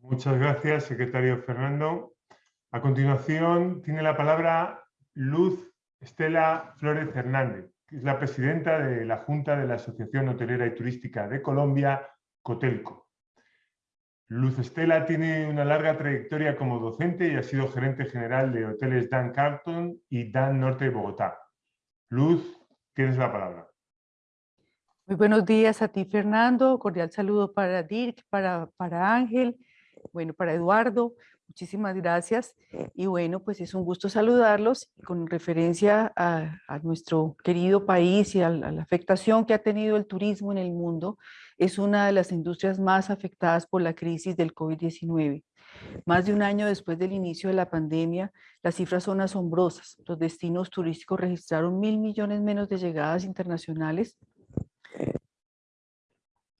Muchas gracias, secretario Fernando. A continuación tiene la palabra Luz Estela Flores Hernández, que es la presidenta de la Junta de la Asociación Hotelera y Turística de Colombia, Cotelco. Luz Estela tiene una larga trayectoria como docente y ha sido gerente general de hoteles Dan Carlton y Dan Norte de Bogotá. Luz, tienes la palabra. Muy buenos días a ti, Fernando. Cordial saludo para Dirk, para, para Ángel, bueno, para Eduardo. Muchísimas gracias. Y bueno, pues es un gusto saludarlos con referencia a, nuestro querido país y a la afectación que ha tenido el turismo en el mundo es una de las industrias más afectadas por la crisis del COVID-19. Más de un año después del inicio de la pandemia, las cifras son asombrosas. Los destinos turísticos registraron mil millones menos de llegadas internacionales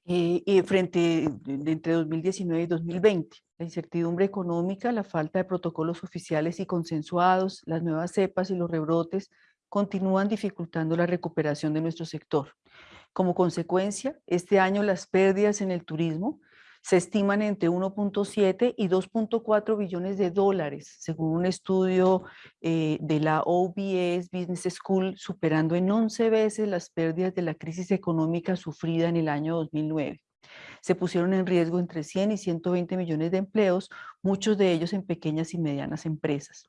eh, frente entre 2019 y 2020. La incertidumbre económica, la falta de protocolos oficiales y consensuados, las nuevas cepas y los rebrotes continúan dificultando la recuperación de nuestro sector. Como consecuencia, este año las pérdidas en el turismo se estiman entre 1.7 y 2.4 billones de dólares, según un estudio eh, de la OBS Business School, superando en 11 veces las pérdidas de la crisis económica sufrida en el año 2009. Se pusieron en riesgo entre 100 y 120 millones de empleos, muchos de ellos en pequeñas y medianas empresas.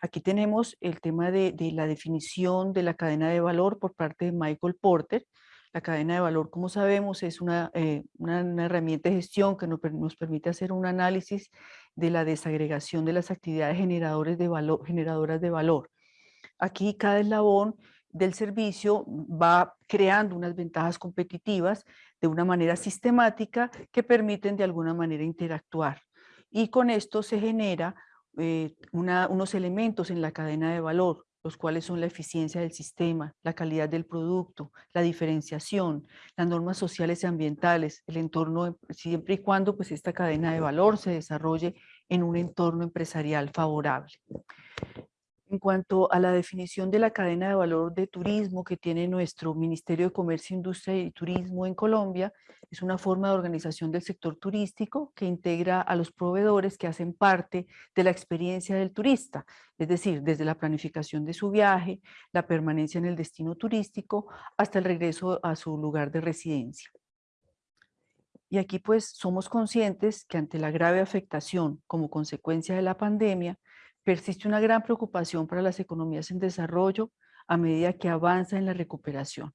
Aquí tenemos el tema de, de la definición de la cadena de valor por parte de Michael Porter, la cadena de valor, como sabemos, es una, eh, una, herramienta de gestión que nos, nos, permite hacer un análisis de la desagregación de las actividades generadores de valor, generadoras de valor. Aquí cada eslabón del servicio va creando unas ventajas competitivas de una manera sistemática que permiten de alguna manera interactuar. Y con esto se genera eh, una, unos elementos en la cadena de valor, los cuales son la eficiencia del sistema, la calidad del producto, la diferenciación, las normas sociales y ambientales, el entorno, siempre y cuando pues esta cadena de valor se desarrolle en un entorno empresarial favorable. En cuanto a la definición de la cadena de valor de turismo que tiene nuestro Ministerio de Comercio, Industria y Turismo en Colombia, es una forma de organización del sector turístico que integra a los proveedores que hacen parte de la experiencia del turista, es decir, desde la planificación de su viaje, la permanencia en el destino turístico, hasta el regreso a su lugar de residencia. Y aquí pues somos conscientes que ante la grave afectación como consecuencia de la pandemia, persiste una gran preocupación para las economías en desarrollo a medida que avanza en la recuperación.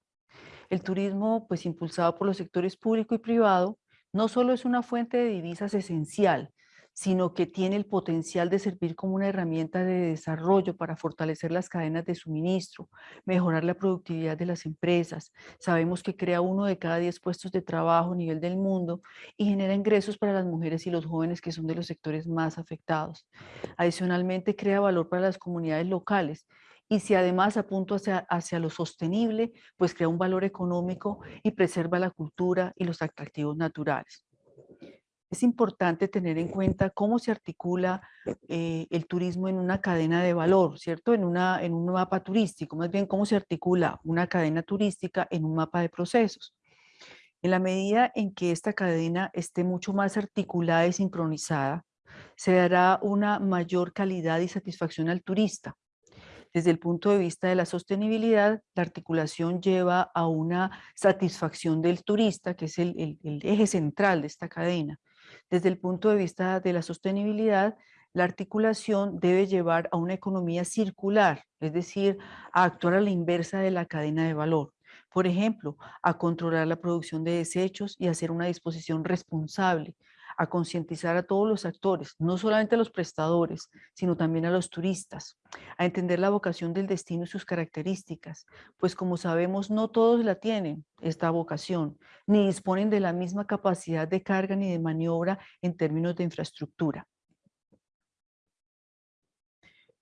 El turismo, pues impulsado por los sectores público y privado, no solo es una fuente de divisas esencial, sino que tiene el potencial de servir como una herramienta de desarrollo para fortalecer las cadenas de suministro, mejorar la productividad de las empresas. Sabemos que crea uno de cada diez puestos de trabajo a nivel del mundo y genera ingresos para las mujeres y los jóvenes que son de los sectores más afectados. Adicionalmente crea valor para las comunidades locales y si además apunta hacia, hacia lo sostenible, pues crea un valor económico y preserva la cultura y los atractivos naturales es importante tener en cuenta cómo se articula eh, el turismo en una cadena de valor, ¿cierto? En, una, en un mapa turístico, más bien cómo se articula una cadena turística en un mapa de procesos. En la medida en que esta cadena esté mucho más articulada y sincronizada, se dará una mayor calidad y satisfacción al turista. Desde el punto de vista de la sostenibilidad, la articulación lleva a una satisfacción del turista, que es el eje central de esta cadena. Desde el punto de vista de la sostenibilidad, la articulación debe llevar a una economía circular, es decir, a actuar a la inversa de la cadena de valor. Por ejemplo, a controlar la producción de desechos y hacer una disposición responsable, a concientizar a todos los actores, no solamente a los prestadores, sino también a los turistas, a entender la vocación del destino y sus características, pues como sabemos no todos la tienen, esta vocación, ni disponen de la misma capacidad de carga ni de maniobra en términos de infraestructura.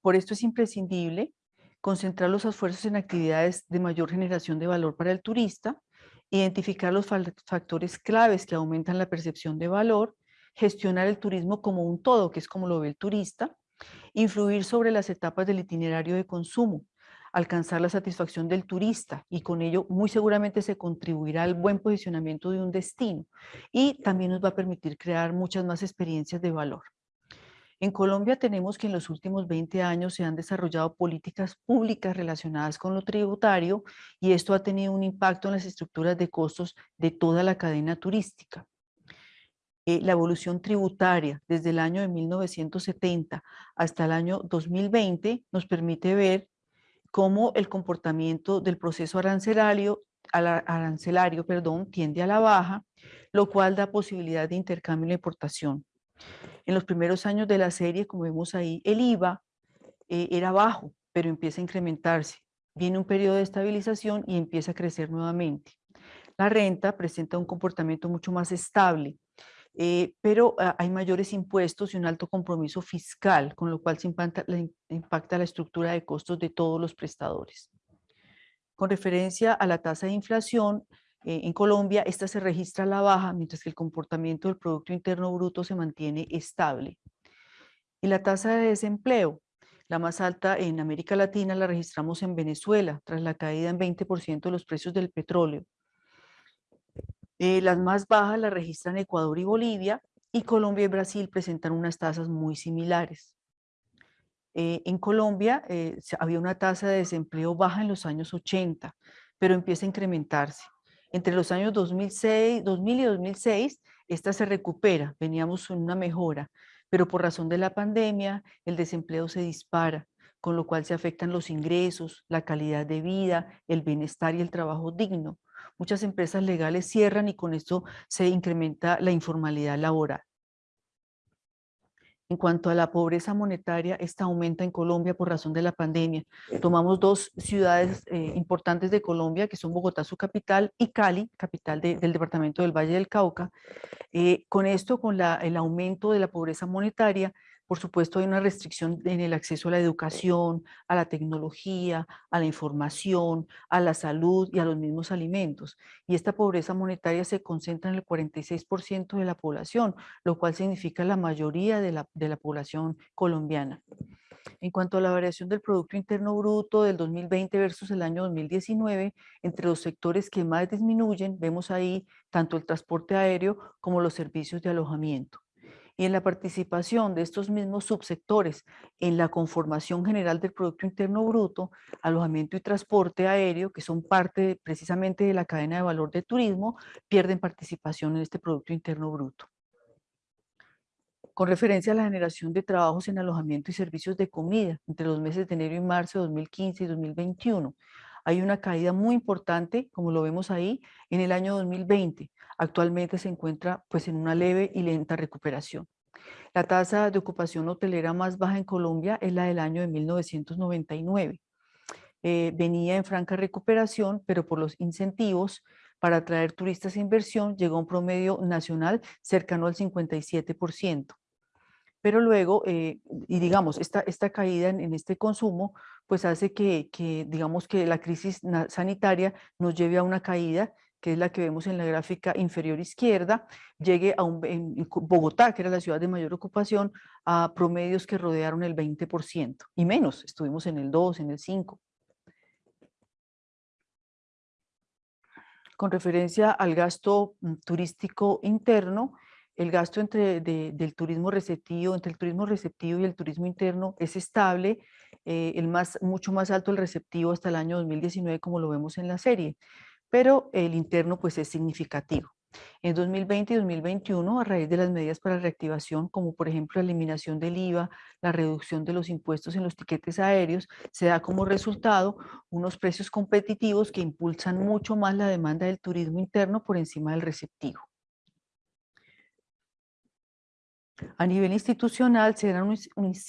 Por esto es imprescindible concentrar los esfuerzos en actividades de mayor generación de valor para el turista, identificar los factores claves que aumentan la percepción de valor gestionar el turismo como un todo, que es como lo ve el turista, influir sobre las etapas del itinerario de consumo, alcanzar la satisfacción del turista y con ello muy seguramente se contribuirá al buen posicionamiento de un destino y también nos va a permitir crear muchas más experiencias de valor. En Colombia tenemos que en los últimos 20 años se han desarrollado políticas públicas relacionadas con lo tributario y esto ha tenido un impacto en las estructuras de costos de toda la cadena turística. Eh, la evolución tributaria desde el año de 1970 hasta el año 2020 nos permite ver cómo el comportamiento del proceso arancelario, arancelario perdón, tiende a la baja, lo cual da posibilidad de intercambio y importación. En los primeros años de la serie, como vemos ahí, el IVA eh, era bajo, pero empieza a incrementarse. Viene un periodo de estabilización y empieza a crecer nuevamente. La renta presenta un comportamiento mucho más estable, eh, pero ah, hay mayores impuestos y un alto compromiso fiscal, con lo cual se impacta la, estructura de costos de todos los prestadores. Con referencia a la tasa de inflación, eh, en Colombia, esta se registra a la baja, mientras que el comportamiento del Producto Interno Bruto se mantiene estable. Y la tasa de desempleo, la más alta en América Latina la registramos en Venezuela, tras la caída en 20% de los precios del petróleo. Eh, las más bajas las registran Ecuador y Bolivia, y Colombia y Brasil presentan unas tasas muy similares. Eh, en Colombia eh, había una tasa de desempleo baja en los años 80, pero empieza a incrementarse. Entre los años 2006, 2000 y 2006, esta se recupera, veníamos en una mejora, pero por razón de la pandemia, el desempleo se dispara, con lo cual se afectan los ingresos, la calidad de vida, el bienestar y el trabajo digno. Muchas empresas legales cierran y con esto se incrementa la informalidad laboral. En cuanto a la pobreza monetaria, esta aumenta en Colombia por razón de la pandemia. Tomamos dos ciudades eh, importantes de Colombia, que son Bogotá, su capital, y Cali, capital del departamento del Valle del Cauca. Eh, con esto, con el aumento de la pobreza monetaria, por supuesto, hay una restricción en el acceso a la educación, a la tecnología, a la información, a la salud y a los mismos alimentos. Y esta pobreza monetaria se concentra en el 46% de la población, lo cual significa la mayoría de la, de la población colombiana. En cuanto a la variación del Producto Interno Bruto del 2020 versus el año 2019, entre los sectores que más disminuyen, vemos ahí tanto el transporte aéreo como los servicios de alojamiento y en la participación de estos mismos subsectores en la conformación general del Producto Interno Bruto, alojamiento y transporte aéreo, que son parte precisamente de la cadena de valor de turismo, pierden participación en este Producto Interno Bruto. Con referencia a la generación de trabajos en alojamiento y servicios de comida entre los meses de enero y marzo de 2015 y 2021, hay una caída muy importante, como lo vemos ahí, en el año 2020. Actualmente se encuentra pues, en una leve y lenta recuperación. La tasa de ocupación hotelera más baja en Colombia es la del año de 1999. Eh, venía en franca recuperación, pero por los incentivos para atraer turistas e inversión llegó a un promedio nacional cercano al 57% pero luego, eh, y digamos, esta, esta caída en, este consumo, pues hace que, digamos, que la crisis sanitaria nos lleve a una caída, que es la que vemos en la gráfica inferior izquierda, llegue a un, en Bogotá, que era la ciudad de mayor ocupación, a promedios que rodearon el 20% y menos, estuvimos en el 2, en el 5. Con referencia al gasto mm, turístico interno, el gasto entre, del turismo receptivo, entre el turismo receptivo y el turismo interno es estable, eh, el más, mucho más alto el receptivo hasta el año 2019 como lo vemos en la serie, pero el interno pues es significativo. En 2020 y 2021, a raíz de las medidas para reactivación, como por ejemplo la eliminación del IVA, la reducción de los impuestos en los tiquetes aéreos, se da como resultado unos precios competitivos que impulsan mucho más la demanda del turismo interno por encima del receptivo. A nivel institucional se dan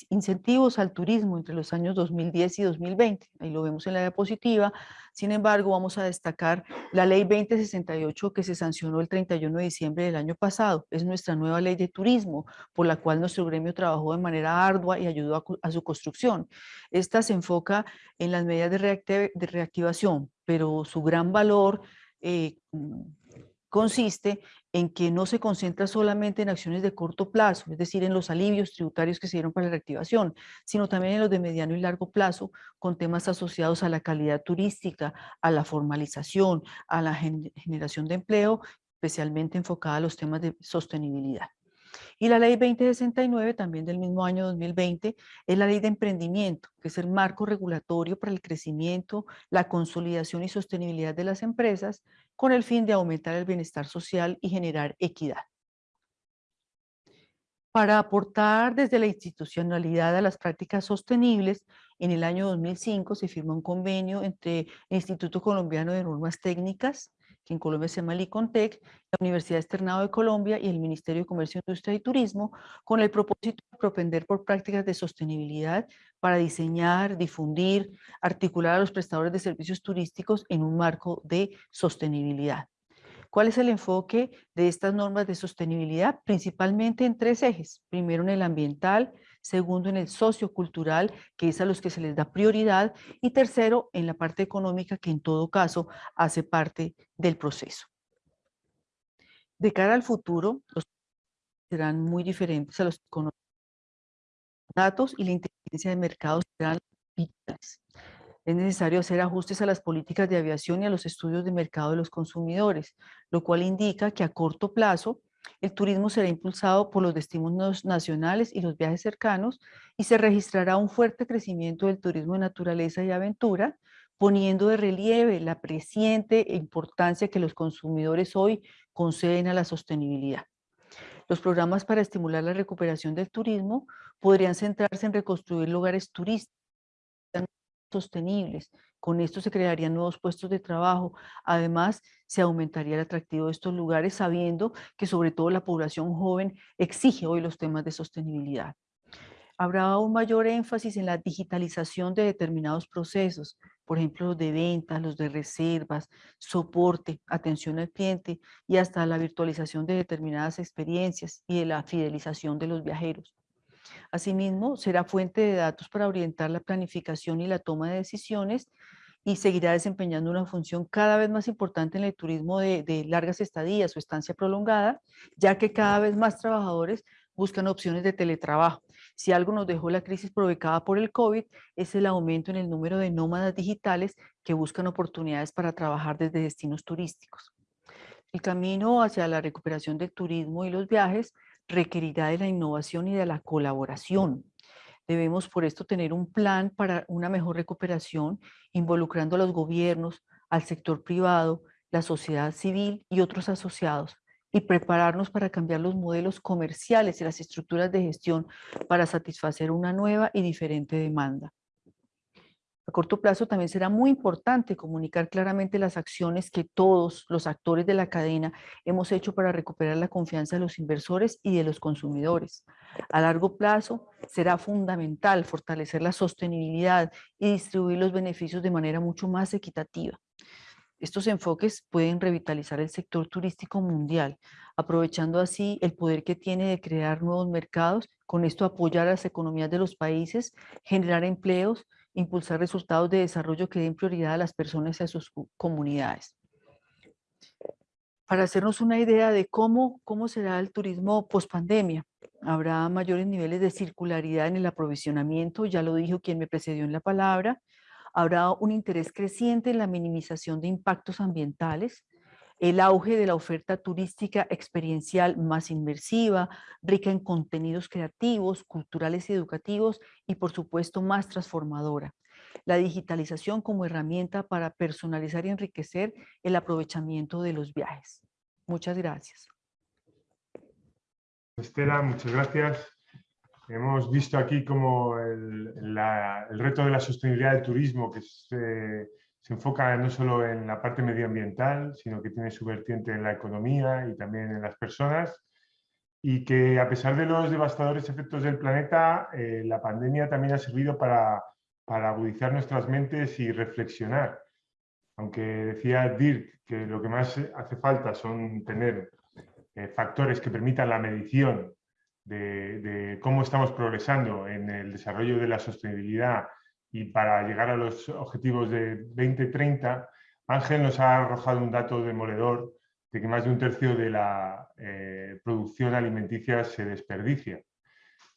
incentivos al turismo entre los años 2010 y 2020, ahí lo vemos en la diapositiva, sin embargo vamos a destacar la ley 2068 que se sancionó el 31 de diciembre del año pasado, es nuestra nueva ley de turismo, por la cual nuestro gremio trabajó de manera ardua y ayudó a, su construcción. Esta se enfoca en las medidas de, reactivación, pero su gran valor eh, consiste en que no se concentra solamente en acciones de corto plazo, es decir, en los alivios tributarios que se dieron para la reactivación, sino también en los de mediano y largo plazo, con temas asociados a la calidad turística, a la formalización, a la generación de empleo, especialmente enfocada a los temas de sostenibilidad. Y la ley 2069, también del mismo año 2020, es la ley de emprendimiento, que es el marco regulatorio para el crecimiento, la consolidación y sostenibilidad de las empresas, con el fin de aumentar el bienestar social y generar equidad. Para aportar desde la institucionalidad a las prácticas sostenibles, en el año 2005 se firmó un convenio entre el Instituto Colombiano de Normas Técnicas, que en Colombia se llama LICONTEC, la Universidad Externado de Colombia y el Ministerio de Comercio, Industria y Turismo, con el propósito de propender por prácticas de sostenibilidad para diseñar, difundir, articular a los prestadores de servicios turísticos en un marco de sostenibilidad. ¿Cuál es el enfoque de estas normas de sostenibilidad? Principalmente en tres ejes. Primero en el ambiental, segundo en el sociocultural, que es a los que se les da prioridad, y tercero en la parte económica, que en todo caso hace parte del proceso. De cara al futuro, los serán muy diferentes a los datos y la inteligencia de mercados serán vitales. Es necesario hacer ajustes a las políticas de aviación y a los estudios de mercado de los consumidores, lo cual indica que a corto plazo el turismo será impulsado por los destinos nacionales y los viajes cercanos y se registrará un fuerte crecimiento del turismo de naturaleza y aventura, poniendo de relieve la creciente importancia que los consumidores hoy conceden a la sostenibilidad. Los programas para estimular la recuperación del turismo podrían centrarse en reconstruir lugares turísticos sostenibles. Con esto se crearían nuevos puestos de trabajo. Además, se aumentaría el atractivo de estos lugares sabiendo que sobre todo la población joven exige hoy los temas de sostenibilidad. Habrá un mayor énfasis en la digitalización de determinados procesos, por ejemplo, los de ventas, los de reservas, soporte, atención al cliente y hasta la virtualización de determinadas experiencias y de la fidelización de los viajeros. Asimismo, será fuente de datos para orientar la planificación y la toma de decisiones y seguirá desempeñando una función cada vez más importante en el turismo de, largas estadías o estancia prolongada, ya que cada vez más trabajadores buscan opciones de teletrabajo. Si algo nos dejó la crisis provocada por el COVID, es el aumento en el número de nómadas digitales que buscan oportunidades para trabajar desde destinos turísticos. El camino hacia la recuperación del turismo y los viajes requerirá de la innovación y de la colaboración. Debemos por esto tener un plan para una mejor recuperación, involucrando a los gobiernos, al sector privado, la sociedad civil y otros asociados, y prepararnos para cambiar los modelos comerciales y las estructuras de gestión para satisfacer una nueva y diferente demanda. A corto plazo también será muy importante comunicar claramente las acciones que todos los actores de la cadena hemos hecho para recuperar la confianza de los inversores y de los consumidores. A largo plazo será fundamental fortalecer la sostenibilidad y distribuir los beneficios de manera mucho más equitativa. Estos enfoques pueden revitalizar el sector turístico mundial, aprovechando así el poder que tiene de crear nuevos mercados, con esto apoyar a las economías de los países, generar empleos, impulsar resultados de desarrollo que den prioridad a las personas y a sus comunidades. Para hacernos una idea de cómo, cómo será el turismo post pandemia, habrá mayores niveles de circularidad en el aprovisionamiento, ya lo dijo quien me precedió en la palabra, habrá un interés creciente en la minimización de impactos ambientales, el auge de la oferta turística experiencial más inmersiva, rica en contenidos creativos, culturales y educativos y por supuesto más transformadora. La digitalización como herramienta para personalizar y enriquecer el aprovechamiento de los viajes. Muchas gracias. Estela, muchas gracias. Hemos visto aquí como el, reto de la sostenibilidad del turismo, que es se enfoca no solo en la parte medioambiental, sino que tiene su vertiente en la economía y también en las personas, y que a pesar de los devastadores efectos del planeta, eh, la pandemia también ha servido para, para agudizar nuestras mentes y reflexionar. Aunque decía Dirk que lo que más hace falta son tener eh, factores que permitan la medición de, de, cómo estamos progresando en el desarrollo de la sostenibilidad y para llegar a los objetivos de 2030, Ángel nos ha arrojado un dato demoledor de que más de un tercio de la eh, producción alimenticia se desperdicia.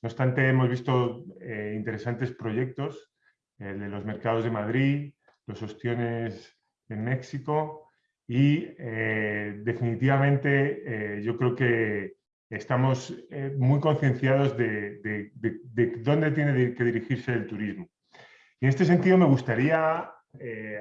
No obstante, hemos visto eh, interesantes proyectos, el de los mercados de Madrid, los ostiones en México y eh, definitivamente yo creo que estamos muy concienciados de, de dónde tiene que dirigirse el turismo. En este sentido me gustaría, eh,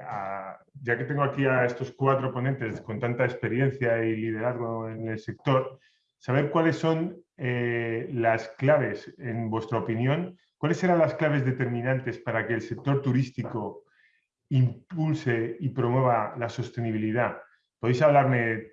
ya que tengo aquí a estos cuatro ponentes con tanta experiencia y liderazgo en el sector, saber cuáles son eh, las claves, en vuestra opinión, cuáles serán las claves determinantes para que el sector turístico impulse y promueva la sostenibilidad. Podéis hablarme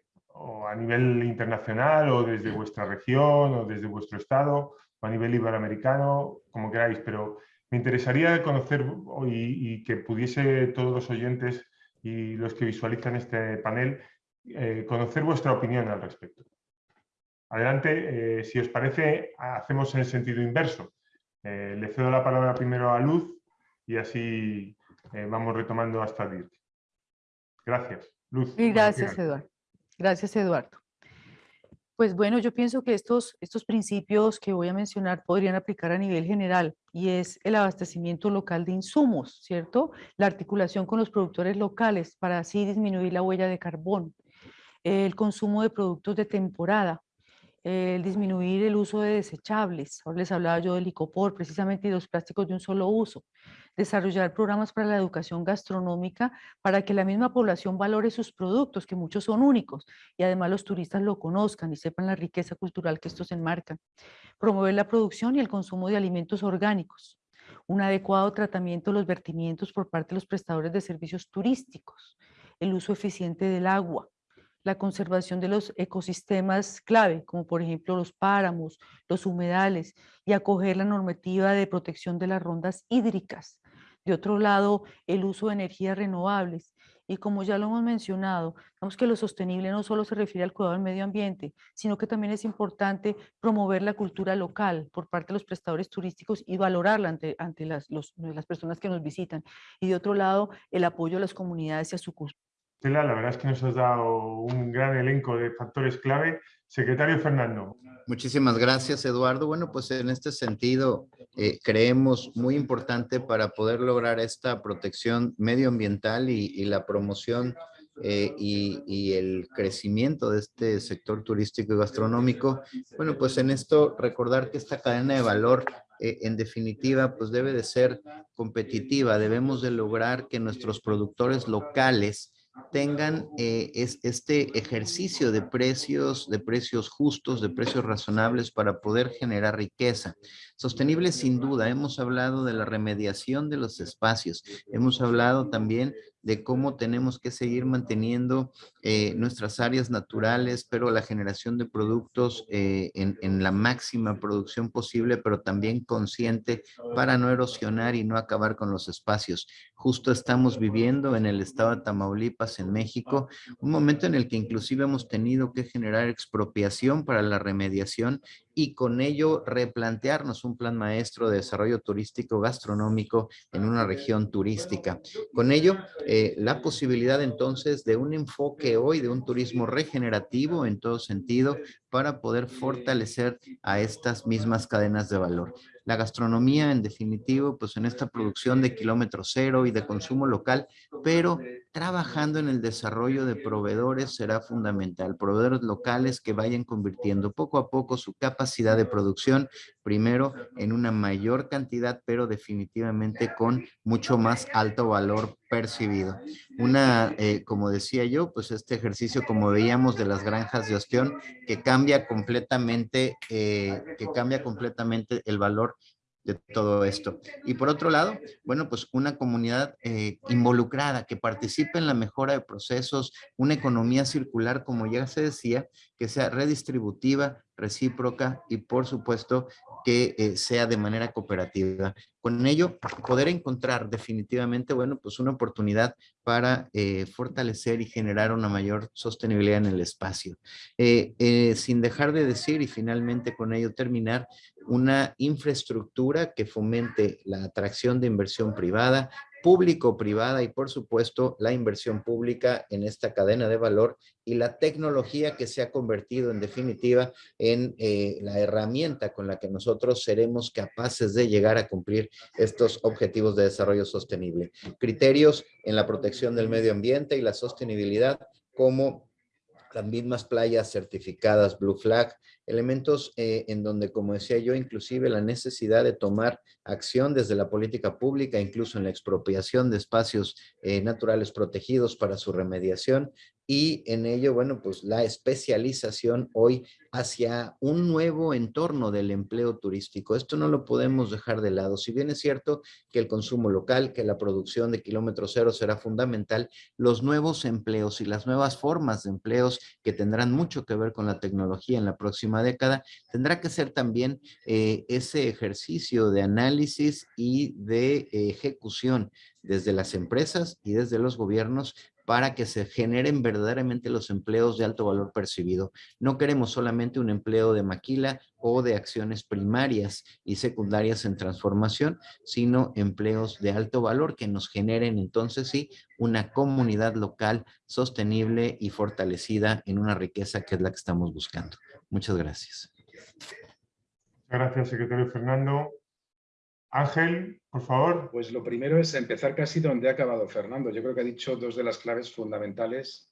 a nivel internacional o desde vuestra región o desde vuestro estado o a nivel iberoamericano, como queráis, pero me interesaría conocer y, que pudiese todos los oyentes y los que visualizan este panel eh, conocer vuestra opinión al respecto. Adelante, eh, si os parece, hacemos en el sentido inverso. Eh, le cedo la palabra primero a Luz y así vamos retomando hasta Dirk. Gracias. Luz. Y gracias, Eduardo. Gracias, Eduardo. Pues bueno, yo pienso que estos, estos principios que voy a mencionar podrían aplicar a nivel general y es el abastecimiento local de insumos, ¿cierto? La articulación con los productores locales para así disminuir la huella de carbón, el consumo de productos de temporada, el disminuir el uso de desechables. Ahora les hablaba yo del licopor, precisamente, y los plásticos de un solo uso. Desarrollar programas para la educación gastronómica para que la misma población valore sus productos, que muchos son únicos, y además los turistas lo conozcan y sepan la riqueza cultural que estos enmarcan. Promover la producción y el consumo de alimentos orgánicos. Un adecuado tratamiento de los vertimientos por parte de los prestadores de servicios turísticos. El uso eficiente del agua la conservación de los ecosistemas clave, como por ejemplo los páramos, los humedales, y acoger la normativa de protección de las rondas hídricas. De otro lado, el uso de energías renovables. Y como ya lo hemos mencionado, vemos que lo sostenible no solo se refiere al cuidado del medio ambiente, sino que también es importante promover la cultura local por parte de los prestadores turísticos y valorarla ante, ante las, las personas que nos visitan. Y de otro lado, el apoyo a las comunidades y a su la verdad es que nos has dado un gran elenco de factores clave. Secretario Fernando. Muchísimas gracias, Eduardo. Bueno, pues en este sentido, eh, creemos muy importante para poder lograr esta protección medioambiental y, la promoción eh, y, el crecimiento de este sector turístico y gastronómico. Bueno, pues en esto recordar que esta cadena de valor eh, en definitiva, pues debe de ser competitiva. Debemos de lograr que nuestros productores locales tengan eh, es, este ejercicio de precios, de precios justos, de precios razonables para poder generar riqueza. Sostenible sin duda, hemos hablado de la remediación de los espacios, hemos hablado también de cómo tenemos que seguir manteniendo eh, nuestras áreas naturales, pero la generación de productos eh, en, la máxima producción posible, pero también consciente para no erosionar y no acabar con los espacios. Justo estamos viviendo en el estado de Tamaulipas, en México, un momento en el que inclusive hemos tenido que generar expropiación para la remediación y con ello replantearnos un plan maestro de desarrollo turístico gastronómico en una región turística. Con ello, eh, la posibilidad entonces de un enfoque hoy de un turismo regenerativo en todo sentido para poder fortalecer a estas mismas cadenas de valor. La gastronomía, en definitivo, pues en esta producción de kilómetro cero y de consumo local, pero trabajando en el desarrollo de proveedores será fundamental. Proveedores locales que vayan convirtiendo poco a poco su capacidad de producción, primero en una mayor cantidad, pero definitivamente con mucho más alto valor percibido. Una, eh, como decía yo, pues este ejercicio, como veíamos de las granjas de ostión, que cambia completamente, eh, que cambia completamente el valor de todo esto. Y por otro lado, bueno, pues una comunidad eh, involucrada que participe en la mejora de procesos, una economía circular, como ya se decía, que sea redistributiva, recíproca y por supuesto que eh, sea de manera cooperativa. Con ello, poder encontrar definitivamente, bueno, pues una oportunidad para eh, fortalecer y generar una mayor sostenibilidad en el espacio. sin dejar de decir y finalmente con ello terminar, una infraestructura que fomente la atracción de inversión privada, público-privada y por supuesto la inversión pública en esta cadena de valor y la tecnología que se ha convertido en definitiva en eh, la herramienta con la que nosotros seremos capaces de llegar a cumplir estos objetivos de desarrollo sostenible. Criterios en la protección del medio ambiente y la sostenibilidad como las mismas playas certificadas Blue Flag, elementos eh, en donde, como decía yo, inclusive la necesidad de tomar acción desde la política pública, incluso en la expropiación de espacios eh, naturales protegidos para su remediación y en ello, bueno, pues la especialización hoy hacia un nuevo entorno del empleo turístico. Esto no lo podemos dejar de lado. Si bien es cierto que el consumo local, que la producción de kilómetro cero será fundamental, los nuevos empleos y las nuevas formas de empleos que tendrán mucho que ver con la tecnología en la próxima década, tendrá que ser también eh, ese ejercicio de análisis y de ejecución desde las empresas y desde los gobiernos para que se generen verdaderamente los empleos de alto valor percibido. No queremos solamente un empleo de maquila o de acciones primarias y secundarias en transformación, sino empleos de alto valor que nos generen entonces sí una comunidad local sostenible y fortalecida en una riqueza que es la que estamos buscando. Muchas gracias. Gracias, secretario Fernando. Ángel, por favor. Pues lo primero es empezar casi donde ha acabado Fernando. Yo creo que ha dicho dos de las claves fundamentales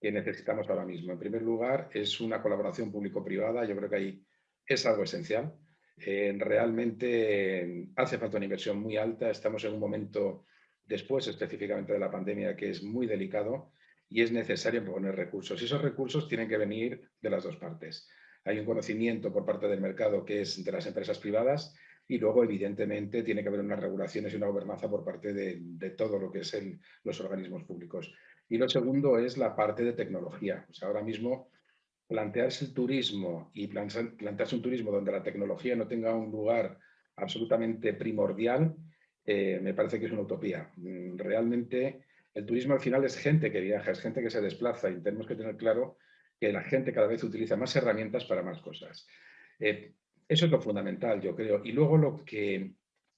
que necesitamos ahora mismo. En primer lugar, es una colaboración público-privada. Yo creo que ahí es algo esencial. Eh, realmente hace falta una inversión muy alta. Estamos en un momento después específicamente de la pandemia que es muy delicado y es necesario poner recursos. Y esos recursos tienen que venir de las dos partes. Hay un conocimiento por parte del mercado que es de las empresas privadas y luego, evidentemente, tiene que haber unas regulaciones y una gobernanza por parte de, todo lo que es los organismos públicos. Y lo segundo es la parte de tecnología. ahora mismo, plantearse el turismo y plantearse un turismo donde la tecnología no tenga un lugar absolutamente primordial, eh, me parece que es una utopía. Mm, realmente, el turismo al final es gente que viaja, es gente que se desplaza y tenemos que tener claro que la gente cada vez utiliza más herramientas para más cosas. Eh, eso es lo fundamental, yo creo. Y luego lo que,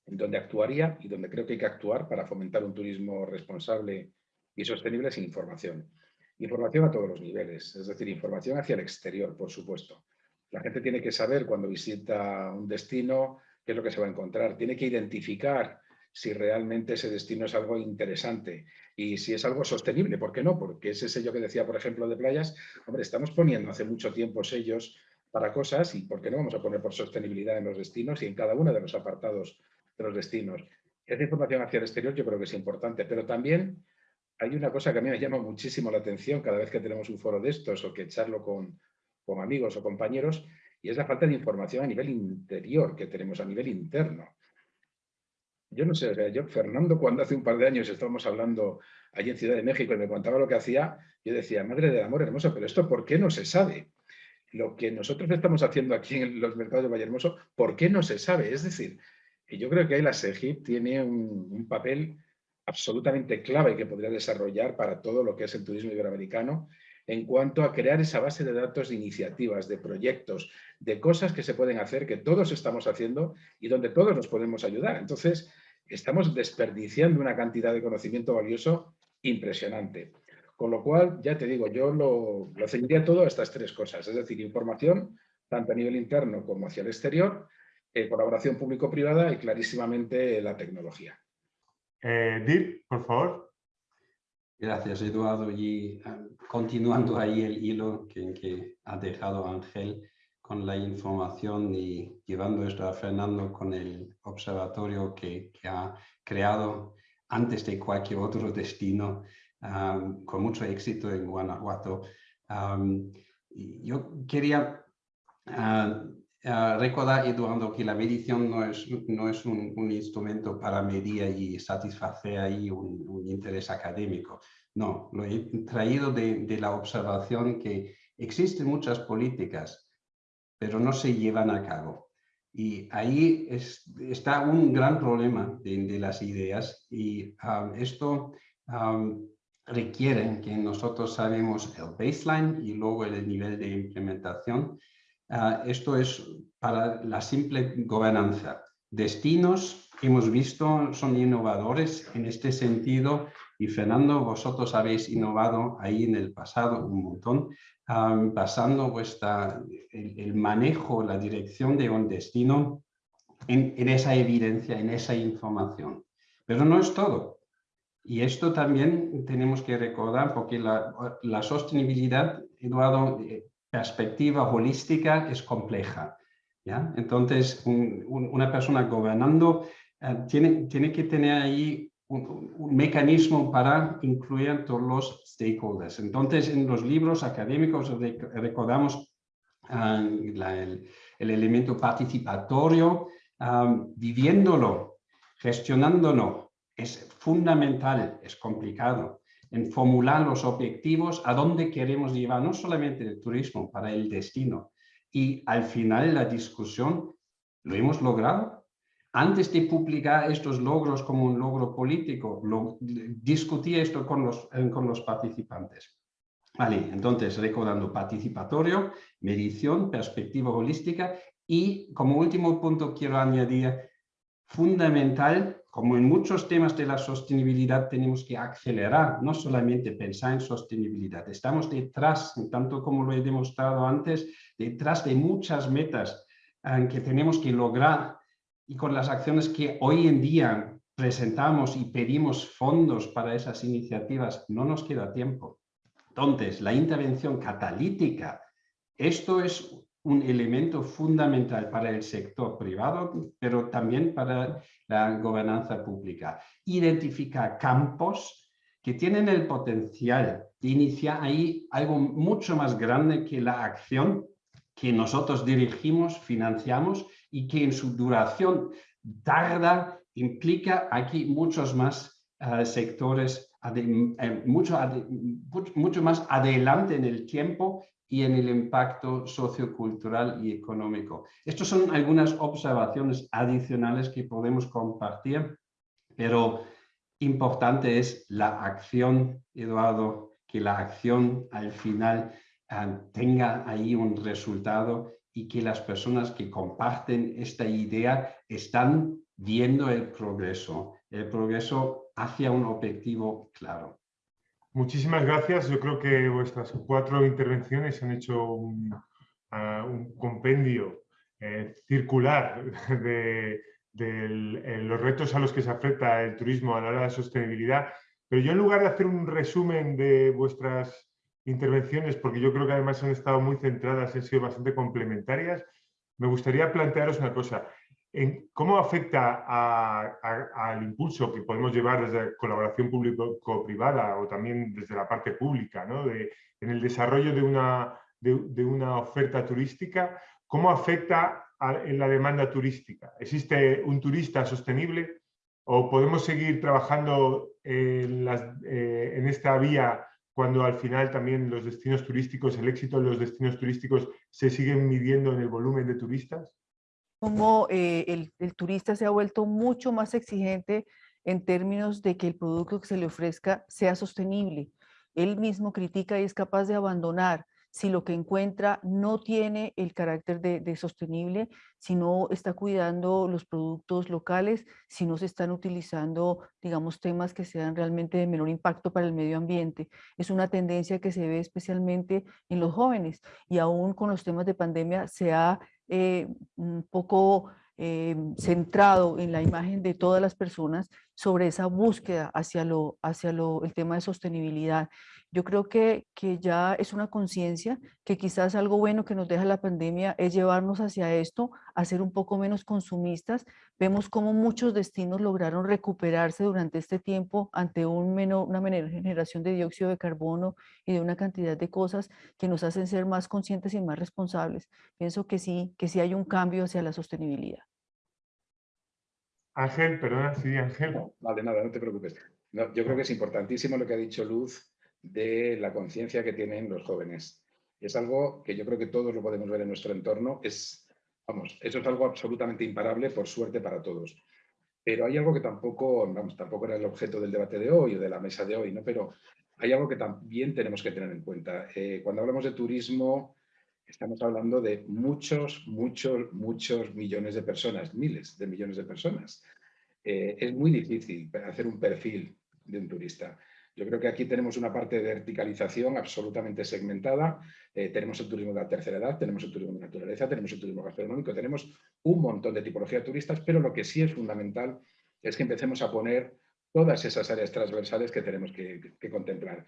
donde actuaría y donde creo que hay que actuar para fomentar un turismo responsable y sostenible es información. Información a todos los niveles, es decir, información hacia el exterior, por supuesto. La gente tiene que saber cuando visita un destino qué es lo que se va a encontrar. Tiene que identificar si realmente ese destino es algo interesante y si es algo sostenible. ¿Por qué no? Porque ese sello que decía, por ejemplo, de playas, hombre, estamos poniendo hace mucho tiempo sellos para cosas y por qué no vamos a poner por sostenibilidad en los destinos y en cada uno de los apartados de los destinos. Esa información hacia el exterior yo creo que es importante, pero también hay una cosa que a mí me llama muchísimo la atención cada vez que tenemos un foro de estos o que echarlo con, con amigos o compañeros y es la falta de información a nivel interior que tenemos, a nivel interno. Yo no sé, yo, Fernando, cuando hace un par de años estábamos hablando allí en Ciudad de México y me contaba lo que hacía, yo decía, madre del amor hermoso, pero esto ¿por qué no se sabe? lo que nosotros estamos haciendo aquí en los mercados de Vallehermoso, ¿por qué no se sabe? Es decir, yo creo que ahí la SEGIP tiene un, papel absolutamente clave que podría desarrollar para todo lo que es el turismo iberoamericano en cuanto a crear esa base de datos de iniciativas, de proyectos, de cosas que se pueden hacer, que todos estamos haciendo y donde todos nos podemos ayudar. Entonces, estamos desperdiciando una cantidad de conocimiento valioso impresionante. Con lo cual, ya te digo, yo lo, lo ceñiría todo a estas tres cosas, es decir, información, tanto a nivel interno como hacia el exterior, eh, colaboración público-privada y clarísimamente la tecnología. Eh, Dirk, por favor. Gracias, Eduardo. Y ah, continuando ahí el hilo que, ha dejado Ángel con la información y llevando esto a Fernando con el observatorio que, ha creado antes de cualquier otro destino con mucho éxito en Guanajuato. yo quería ah, ah, recordar, Eduardo, que la medición no es, no es un, instrumento para medir y satisfacer ahí un, interés académico. No, lo he traído de, de, la observación que existen muchas políticas, pero no se llevan a cabo. Y ahí está un gran problema de, las ideas y esto requieren que nosotros sabemos el baseline y luego el nivel de implementación. Ah, esto es para la simple gobernanza. Destinos, hemos visto, son innovadores en este sentido y Fernando, vosotros habéis innovado ahí en el pasado un montón, basando vuestra, el, manejo, la dirección de un destino en, en esa evidencia, en esa información. Pero no es todo. Y esto también tenemos que recordar porque la, sostenibilidad, Eduardo, perspectiva holística es compleja. ¿ya? Entonces, una persona gobernando eh, tiene, tiene que tener ahí un, mecanismo para incluir todos los stakeholders. Entonces, en los libros académicos recordamos ah, el, elemento participatorio, ah, viviéndolo, gestionándolo, es fundamental, es complicado, en formular los objetivos a dónde queremos llevar, no solamente el turismo, para el destino. Y al final de la discusión, ¿lo hemos logrado? antes de publicar estos logros como un logro político, lo, discutí esto con los, con los participantes. Vale, entonces recordando participatorio, medición, perspectiva holística y como último punto quiero añadir fundamental, como en muchos temas de la sostenibilidad tenemos que acelerar, no solamente pensar en sostenibilidad. Estamos detrás, tanto como lo he demostrado antes, detrás de muchas metas eh, que tenemos que lograr y con las acciones que hoy en día presentamos y pedimos fondos para esas iniciativas, no nos queda tiempo. Entonces, la intervención catalítica, esto es un elemento fundamental para el sector privado, pero también para la gobernanza pública. Identificar campos que tienen el potencial de iniciar ahí algo mucho más grande que la acción que nosotros dirigimos, financiamos y que en su duración tarda, implica aquí muchos más eh, sectores, eh, mucho, mucho más adelante en el tiempo y en el impacto sociocultural y económico. Estas son algunas observaciones adicionales que podemos compartir, pero importante es la acción, Eduardo, que la acción al final eh, tenga ahí un resultado y que las personas que comparten esta idea están viendo el progreso, el progreso hacia un objetivo claro. Muchísimas gracias. Yo creo que vuestras cuatro intervenciones han hecho un, ah, compendio eh, circular <laughs> de, de los retos a los que se afecta el turismo a la hora de sostenibilidad. Pero yo en lugar de hacer un resumen de vuestras intervenciones, porque yo creo que además han estado muy centradas, han sido bastante complementarias, me gustaría plantearos una cosa. En ¿Cómo afecta al impulso que podemos llevar desde colaboración público-privada o también desde la parte pública ¿no? de, en el desarrollo de una, de, una oferta turística? ¿Cómo afecta en la demanda turística? ¿Existe un turista sostenible o podemos seguir trabajando en, las, eh, en esta vía cuando al final también los destinos turísticos, el éxito de los destinos turísticos se siguen midiendo en el volumen de turistas? Como eh, el, el turista se ha vuelto mucho más exigente en términos de que el producto que se le ofrezca sea sostenible. Él mismo critica y es capaz de abandonar si lo que encuentra no tiene el carácter de, sostenible, si no está cuidando los productos locales, si no se están utilizando, digamos, temas que sean realmente de menor impacto para el medio ambiente. Es una tendencia que se ve especialmente en los jóvenes y aún con los temas de pandemia se ha eh, un poco eh, centrado en la imagen de todas las personas sobre esa búsqueda hacia, lo, hacia lo, el tema de sostenibilidad. Yo creo que, que ya es una conciencia que quizás algo bueno que nos deja la pandemia es llevarnos hacia esto, a ser un poco menos consumistas. Vemos cómo muchos destinos lograron recuperarse durante este tiempo ante un menor, una menor generación de dióxido de carbono y de una cantidad de cosas que nos hacen ser más conscientes y más responsables. Pienso que sí, que sí hay un cambio hacia la sostenibilidad. Ángel, perdona, sí, Ángel. vale, nada, no te preocupes. yo creo que es importantísimo lo que ha dicho Luz de la conciencia que tienen los jóvenes. Es algo que yo creo que todos lo podemos ver en nuestro entorno. Es, vamos, eso es algo absolutamente imparable, por suerte para todos. Pero hay algo que tampoco, vamos, tampoco era el objeto del debate de hoy o de la mesa de hoy, ¿no? pero hay algo que también tenemos que tener en cuenta. Eh, cuando hablamos de turismo, estamos hablando de muchos, muchos, muchos millones de personas, miles de millones de personas. Eh, es muy difícil hacer un perfil de un turista. Yo creo que aquí tenemos una parte de verticalización absolutamente segmentada. Eh, tenemos el turismo de la tercera edad, tenemos el turismo de naturaleza, tenemos el turismo gastronómico, tenemos un montón de tipología de turistas, pero lo que sí es fundamental es que empecemos a poner todas esas áreas transversales que tenemos que, contemplar.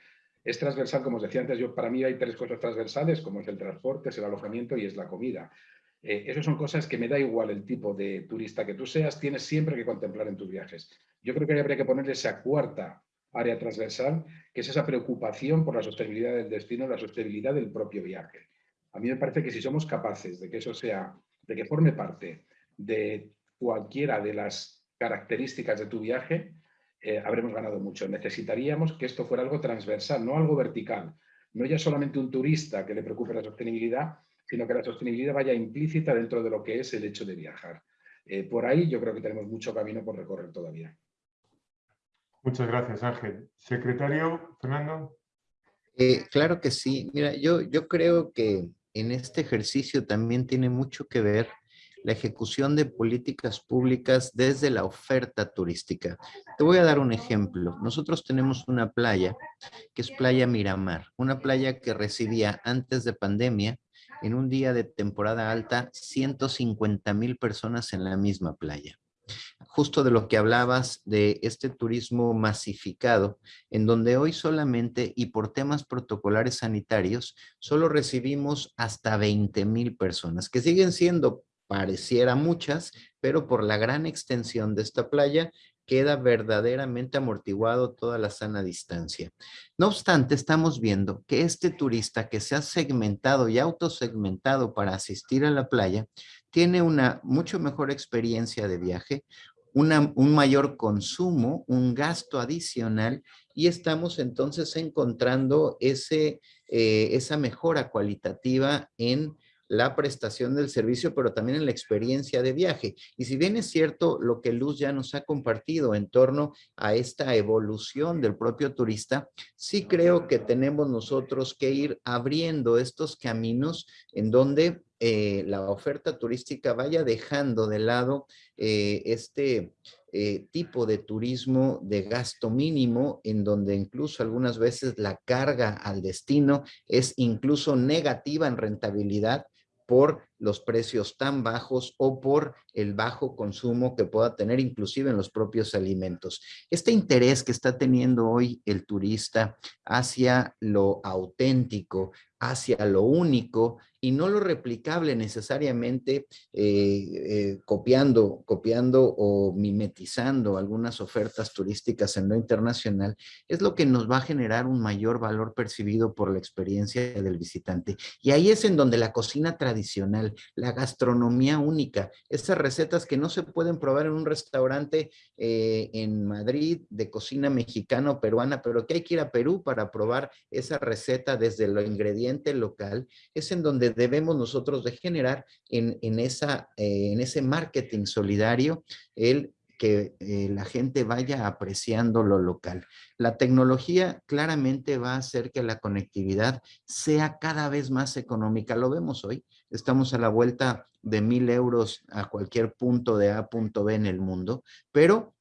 Es transversal, como os decía antes, yo, para mí hay tres cosas transversales, como es el transporte, el alojamiento y es la comida. Eh, esas son cosas que me da igual el tipo de turista que tú seas, tienes siempre que contemplar en tus viajes. Yo creo que habría que ponerle esa cuarta área transversal, que es esa preocupación por la sostenibilidad del destino, la sostenibilidad del propio viaje. A mí me parece que si somos capaces de que eso sea, de que forme parte de cualquiera de las características de tu viaje, eh, habremos ganado mucho. Necesitaríamos que esto fuera algo transversal, no algo vertical. No ya solamente un turista que le preocupe la sostenibilidad, sino que la sostenibilidad vaya implícita dentro de lo que es el hecho de viajar. eh, por ahí yo creo que tenemos mucho camino por recorrer todavía. Muchas gracias, Ángel. Secretario, Fernando. Eh, claro que sí. Mira, yo, yo creo que en este ejercicio también tiene mucho que ver la ejecución de políticas públicas desde la oferta turística. Te voy a dar un ejemplo. Nosotros tenemos una playa que es Playa Miramar, una playa que recibía antes de pandemia, en un día de temporada alta, 150 mil personas en la misma playa justo de lo que hablabas de este turismo masificado, en donde hoy solamente y por temas protocolares sanitarios, solo recibimos hasta 20 mil personas, que siguen siendo pareciera muchas, pero por la gran extensión de esta playa queda verdaderamente amortiguado toda la sana distancia. No obstante, estamos viendo que este turista que se ha segmentado y autosegmentado para asistir a la playa, tiene una mucho mejor experiencia de viaje, un mayor consumo, un gasto adicional y estamos entonces encontrando ese, eh, esa mejora cualitativa en la prestación del servicio, pero también en la experiencia de viaje. Y si bien es cierto lo que Luz ya nos ha compartido en torno a esta evolución del propio turista, sí creo que tenemos nosotros que ir abriendo estos caminos en donde eh, la oferta turística vaya dejando de lado eh, este eh, tipo de turismo de gasto mínimo, en donde incluso algunas veces la carga al destino es incluso negativa en rentabilidad por los precios tan bajos o por el bajo consumo que pueda tener inclusive en los propios alimentos. Este interés que está teniendo hoy el turista hacia lo auténtico, hacia lo único y no lo replicable necesariamente eh, eh, copiando, copiando o mimetizando algunas ofertas turísticas en lo internacional, es lo que nos va a generar un mayor valor percibido por la experiencia del visitante. Y ahí es en donde la cocina tradicional, la gastronomía única, esas recetas que no se pueden probar en un restaurante eh, en Madrid de cocina mexicana o peruana, pero que hay que ir a Perú para probar esa receta desde lo ingrediente local, es en donde debemos nosotros de generar en, esa, eh, en ese marketing solidario el que eh, la gente vaya apreciando lo local. La tecnología claramente va a hacer que la conectividad sea cada vez más económica. Lo vemos hoy. Estamos a la vuelta de mil euros a cualquier punto de A punto B en el mundo, pero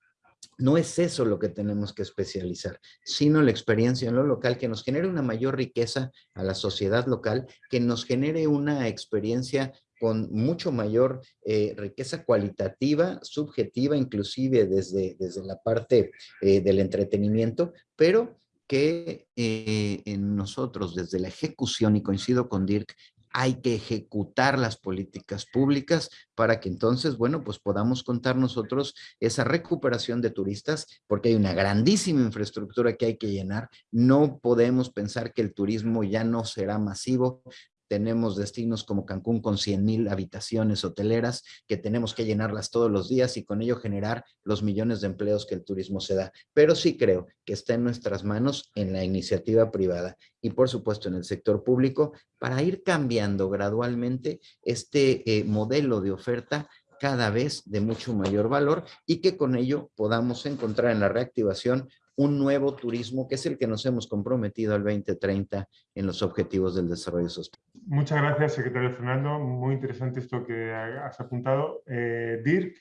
no es eso lo que tenemos que especializar, sino la experiencia en lo local que nos genere una mayor riqueza a la sociedad local, que nos genere una experiencia con mucho mayor eh, riqueza cualitativa, subjetiva, inclusive desde, desde la parte eh, del entretenimiento, pero que eh, en nosotros desde la ejecución, y coincido con Dirk, hay que ejecutar las políticas públicas para que entonces, bueno, pues podamos contar nosotros esa recuperación de turistas, porque hay una grandísima infraestructura que hay que llenar. No podemos pensar que el turismo ya no será masivo, tenemos destinos como Cancún con 100 mil habitaciones hoteleras que tenemos que llenarlas todos los días y con ello generar los millones de empleos que el turismo se da. Pero sí creo que está en nuestras manos en la iniciativa privada y por supuesto en el sector público para ir cambiando gradualmente este eh, modelo de oferta cada vez de mucho mayor valor y que con ello podamos encontrar en la reactivación un nuevo turismo que es el que nos hemos comprometido al 2030 en los objetivos del desarrollo sostenible. Muchas gracias, secretario Fernando. Muy interesante esto que has apuntado. Eh, Dirk.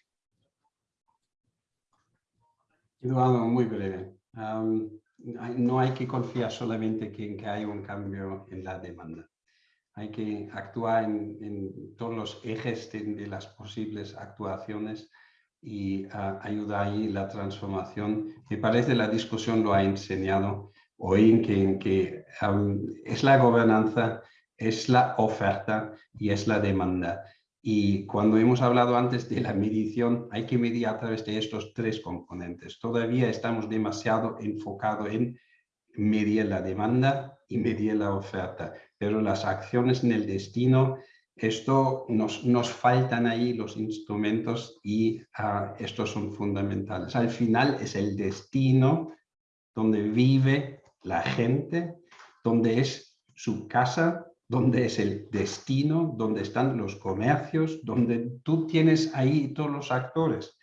Eduardo, muy breve. no hay que confiar solamente en que hay un cambio en la demanda. Hay que actuar en, todos los ejes de las posibles actuaciones y ayuda ahí la transformación. Me parece la discusión lo ha enseñado hoy en que, en que es la gobernanza, es la oferta y es la demanda. Y cuando hemos hablado antes de la medición, hay que medir a través de estos tres componentes. Todavía estamos demasiado enfocados en medir la demanda y medir la oferta, pero las acciones en el destino esto nos, nos faltan ahí los instrumentos y ah, estos son fundamentales. Al final es el destino donde vive la gente, donde es su casa, donde es el destino, donde están los comercios, donde tú tienes ahí todos los actores.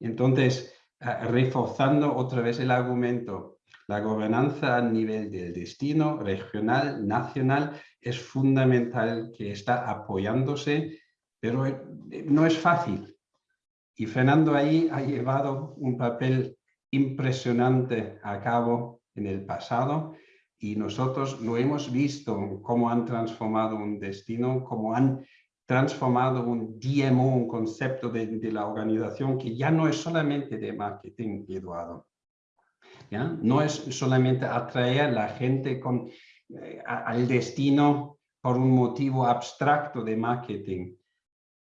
Entonces, reforzando otra vez el argumento, la gobernanza a nivel del destino regional, nacional, es fundamental que está apoyándose, pero eh, no es fácil. Y Fernando ahí ha llevado un papel impresionante a cabo en el pasado y nosotros lo hemos visto cómo han transformado un destino, cómo han transformado un DMO, un concepto de, la organización que ya no es solamente de marketing, Eduardo. No es solamente atraer a la gente con, eh, al destino por un motivo abstracto de marketing,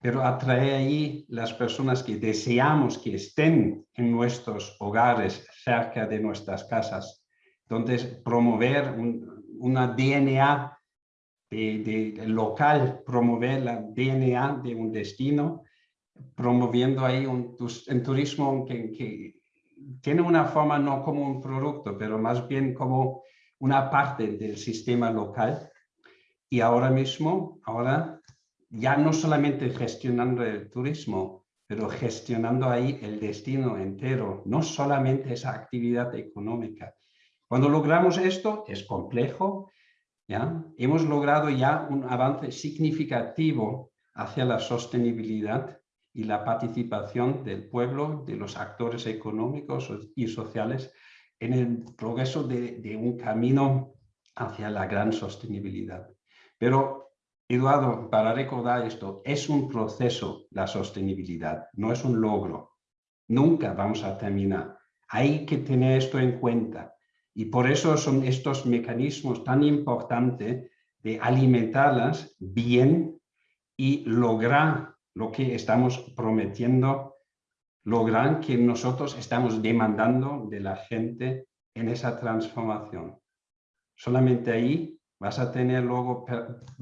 pero atraer ahí las personas que deseamos que estén en nuestros hogares, cerca de nuestras casas, entonces, promover una DNA de, local, promover la DNA de un destino, promoviendo ahí un, turismo que, tiene una forma no como un producto, pero más bien como una parte del sistema local. Y ahora mismo, ahora ya no solamente gestionando el turismo, pero gestionando ahí el destino entero, no solamente esa actividad económica, cuando logramos esto, es complejo, ¿ya? hemos logrado ya un avance significativo hacia la sostenibilidad y la participación del pueblo, de los actores económicos y sociales en el progreso de, un camino hacia la gran sostenibilidad. Pero, Eduardo, para recordar esto, es un proceso la sostenibilidad, no es un logro. Nunca vamos a terminar. Hay que tener esto en cuenta. Y por eso son estos mecanismos tan importantes de alimentarlas bien y lograr lo que estamos prometiendo, lograr que nosotros estamos demandando de la gente en esa transformación. Solamente ahí vas a tener luego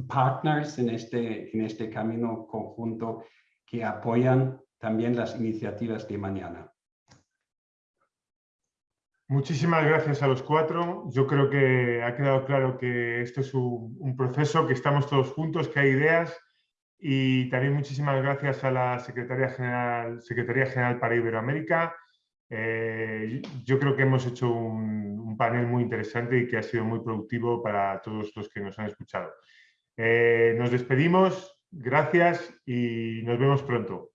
partners en este, en este camino conjunto que apoyan también las iniciativas de mañana. Muchísimas gracias a los cuatro. Yo creo que ha quedado claro que esto es un, proceso, que estamos todos juntos, que hay ideas y también muchísimas gracias a la Secretaría General, para Iberoamérica. Eh, yo creo que hemos hecho un, panel muy interesante y que ha sido muy productivo para todos los que nos han escuchado. Eh, nos despedimos, gracias y nos vemos pronto.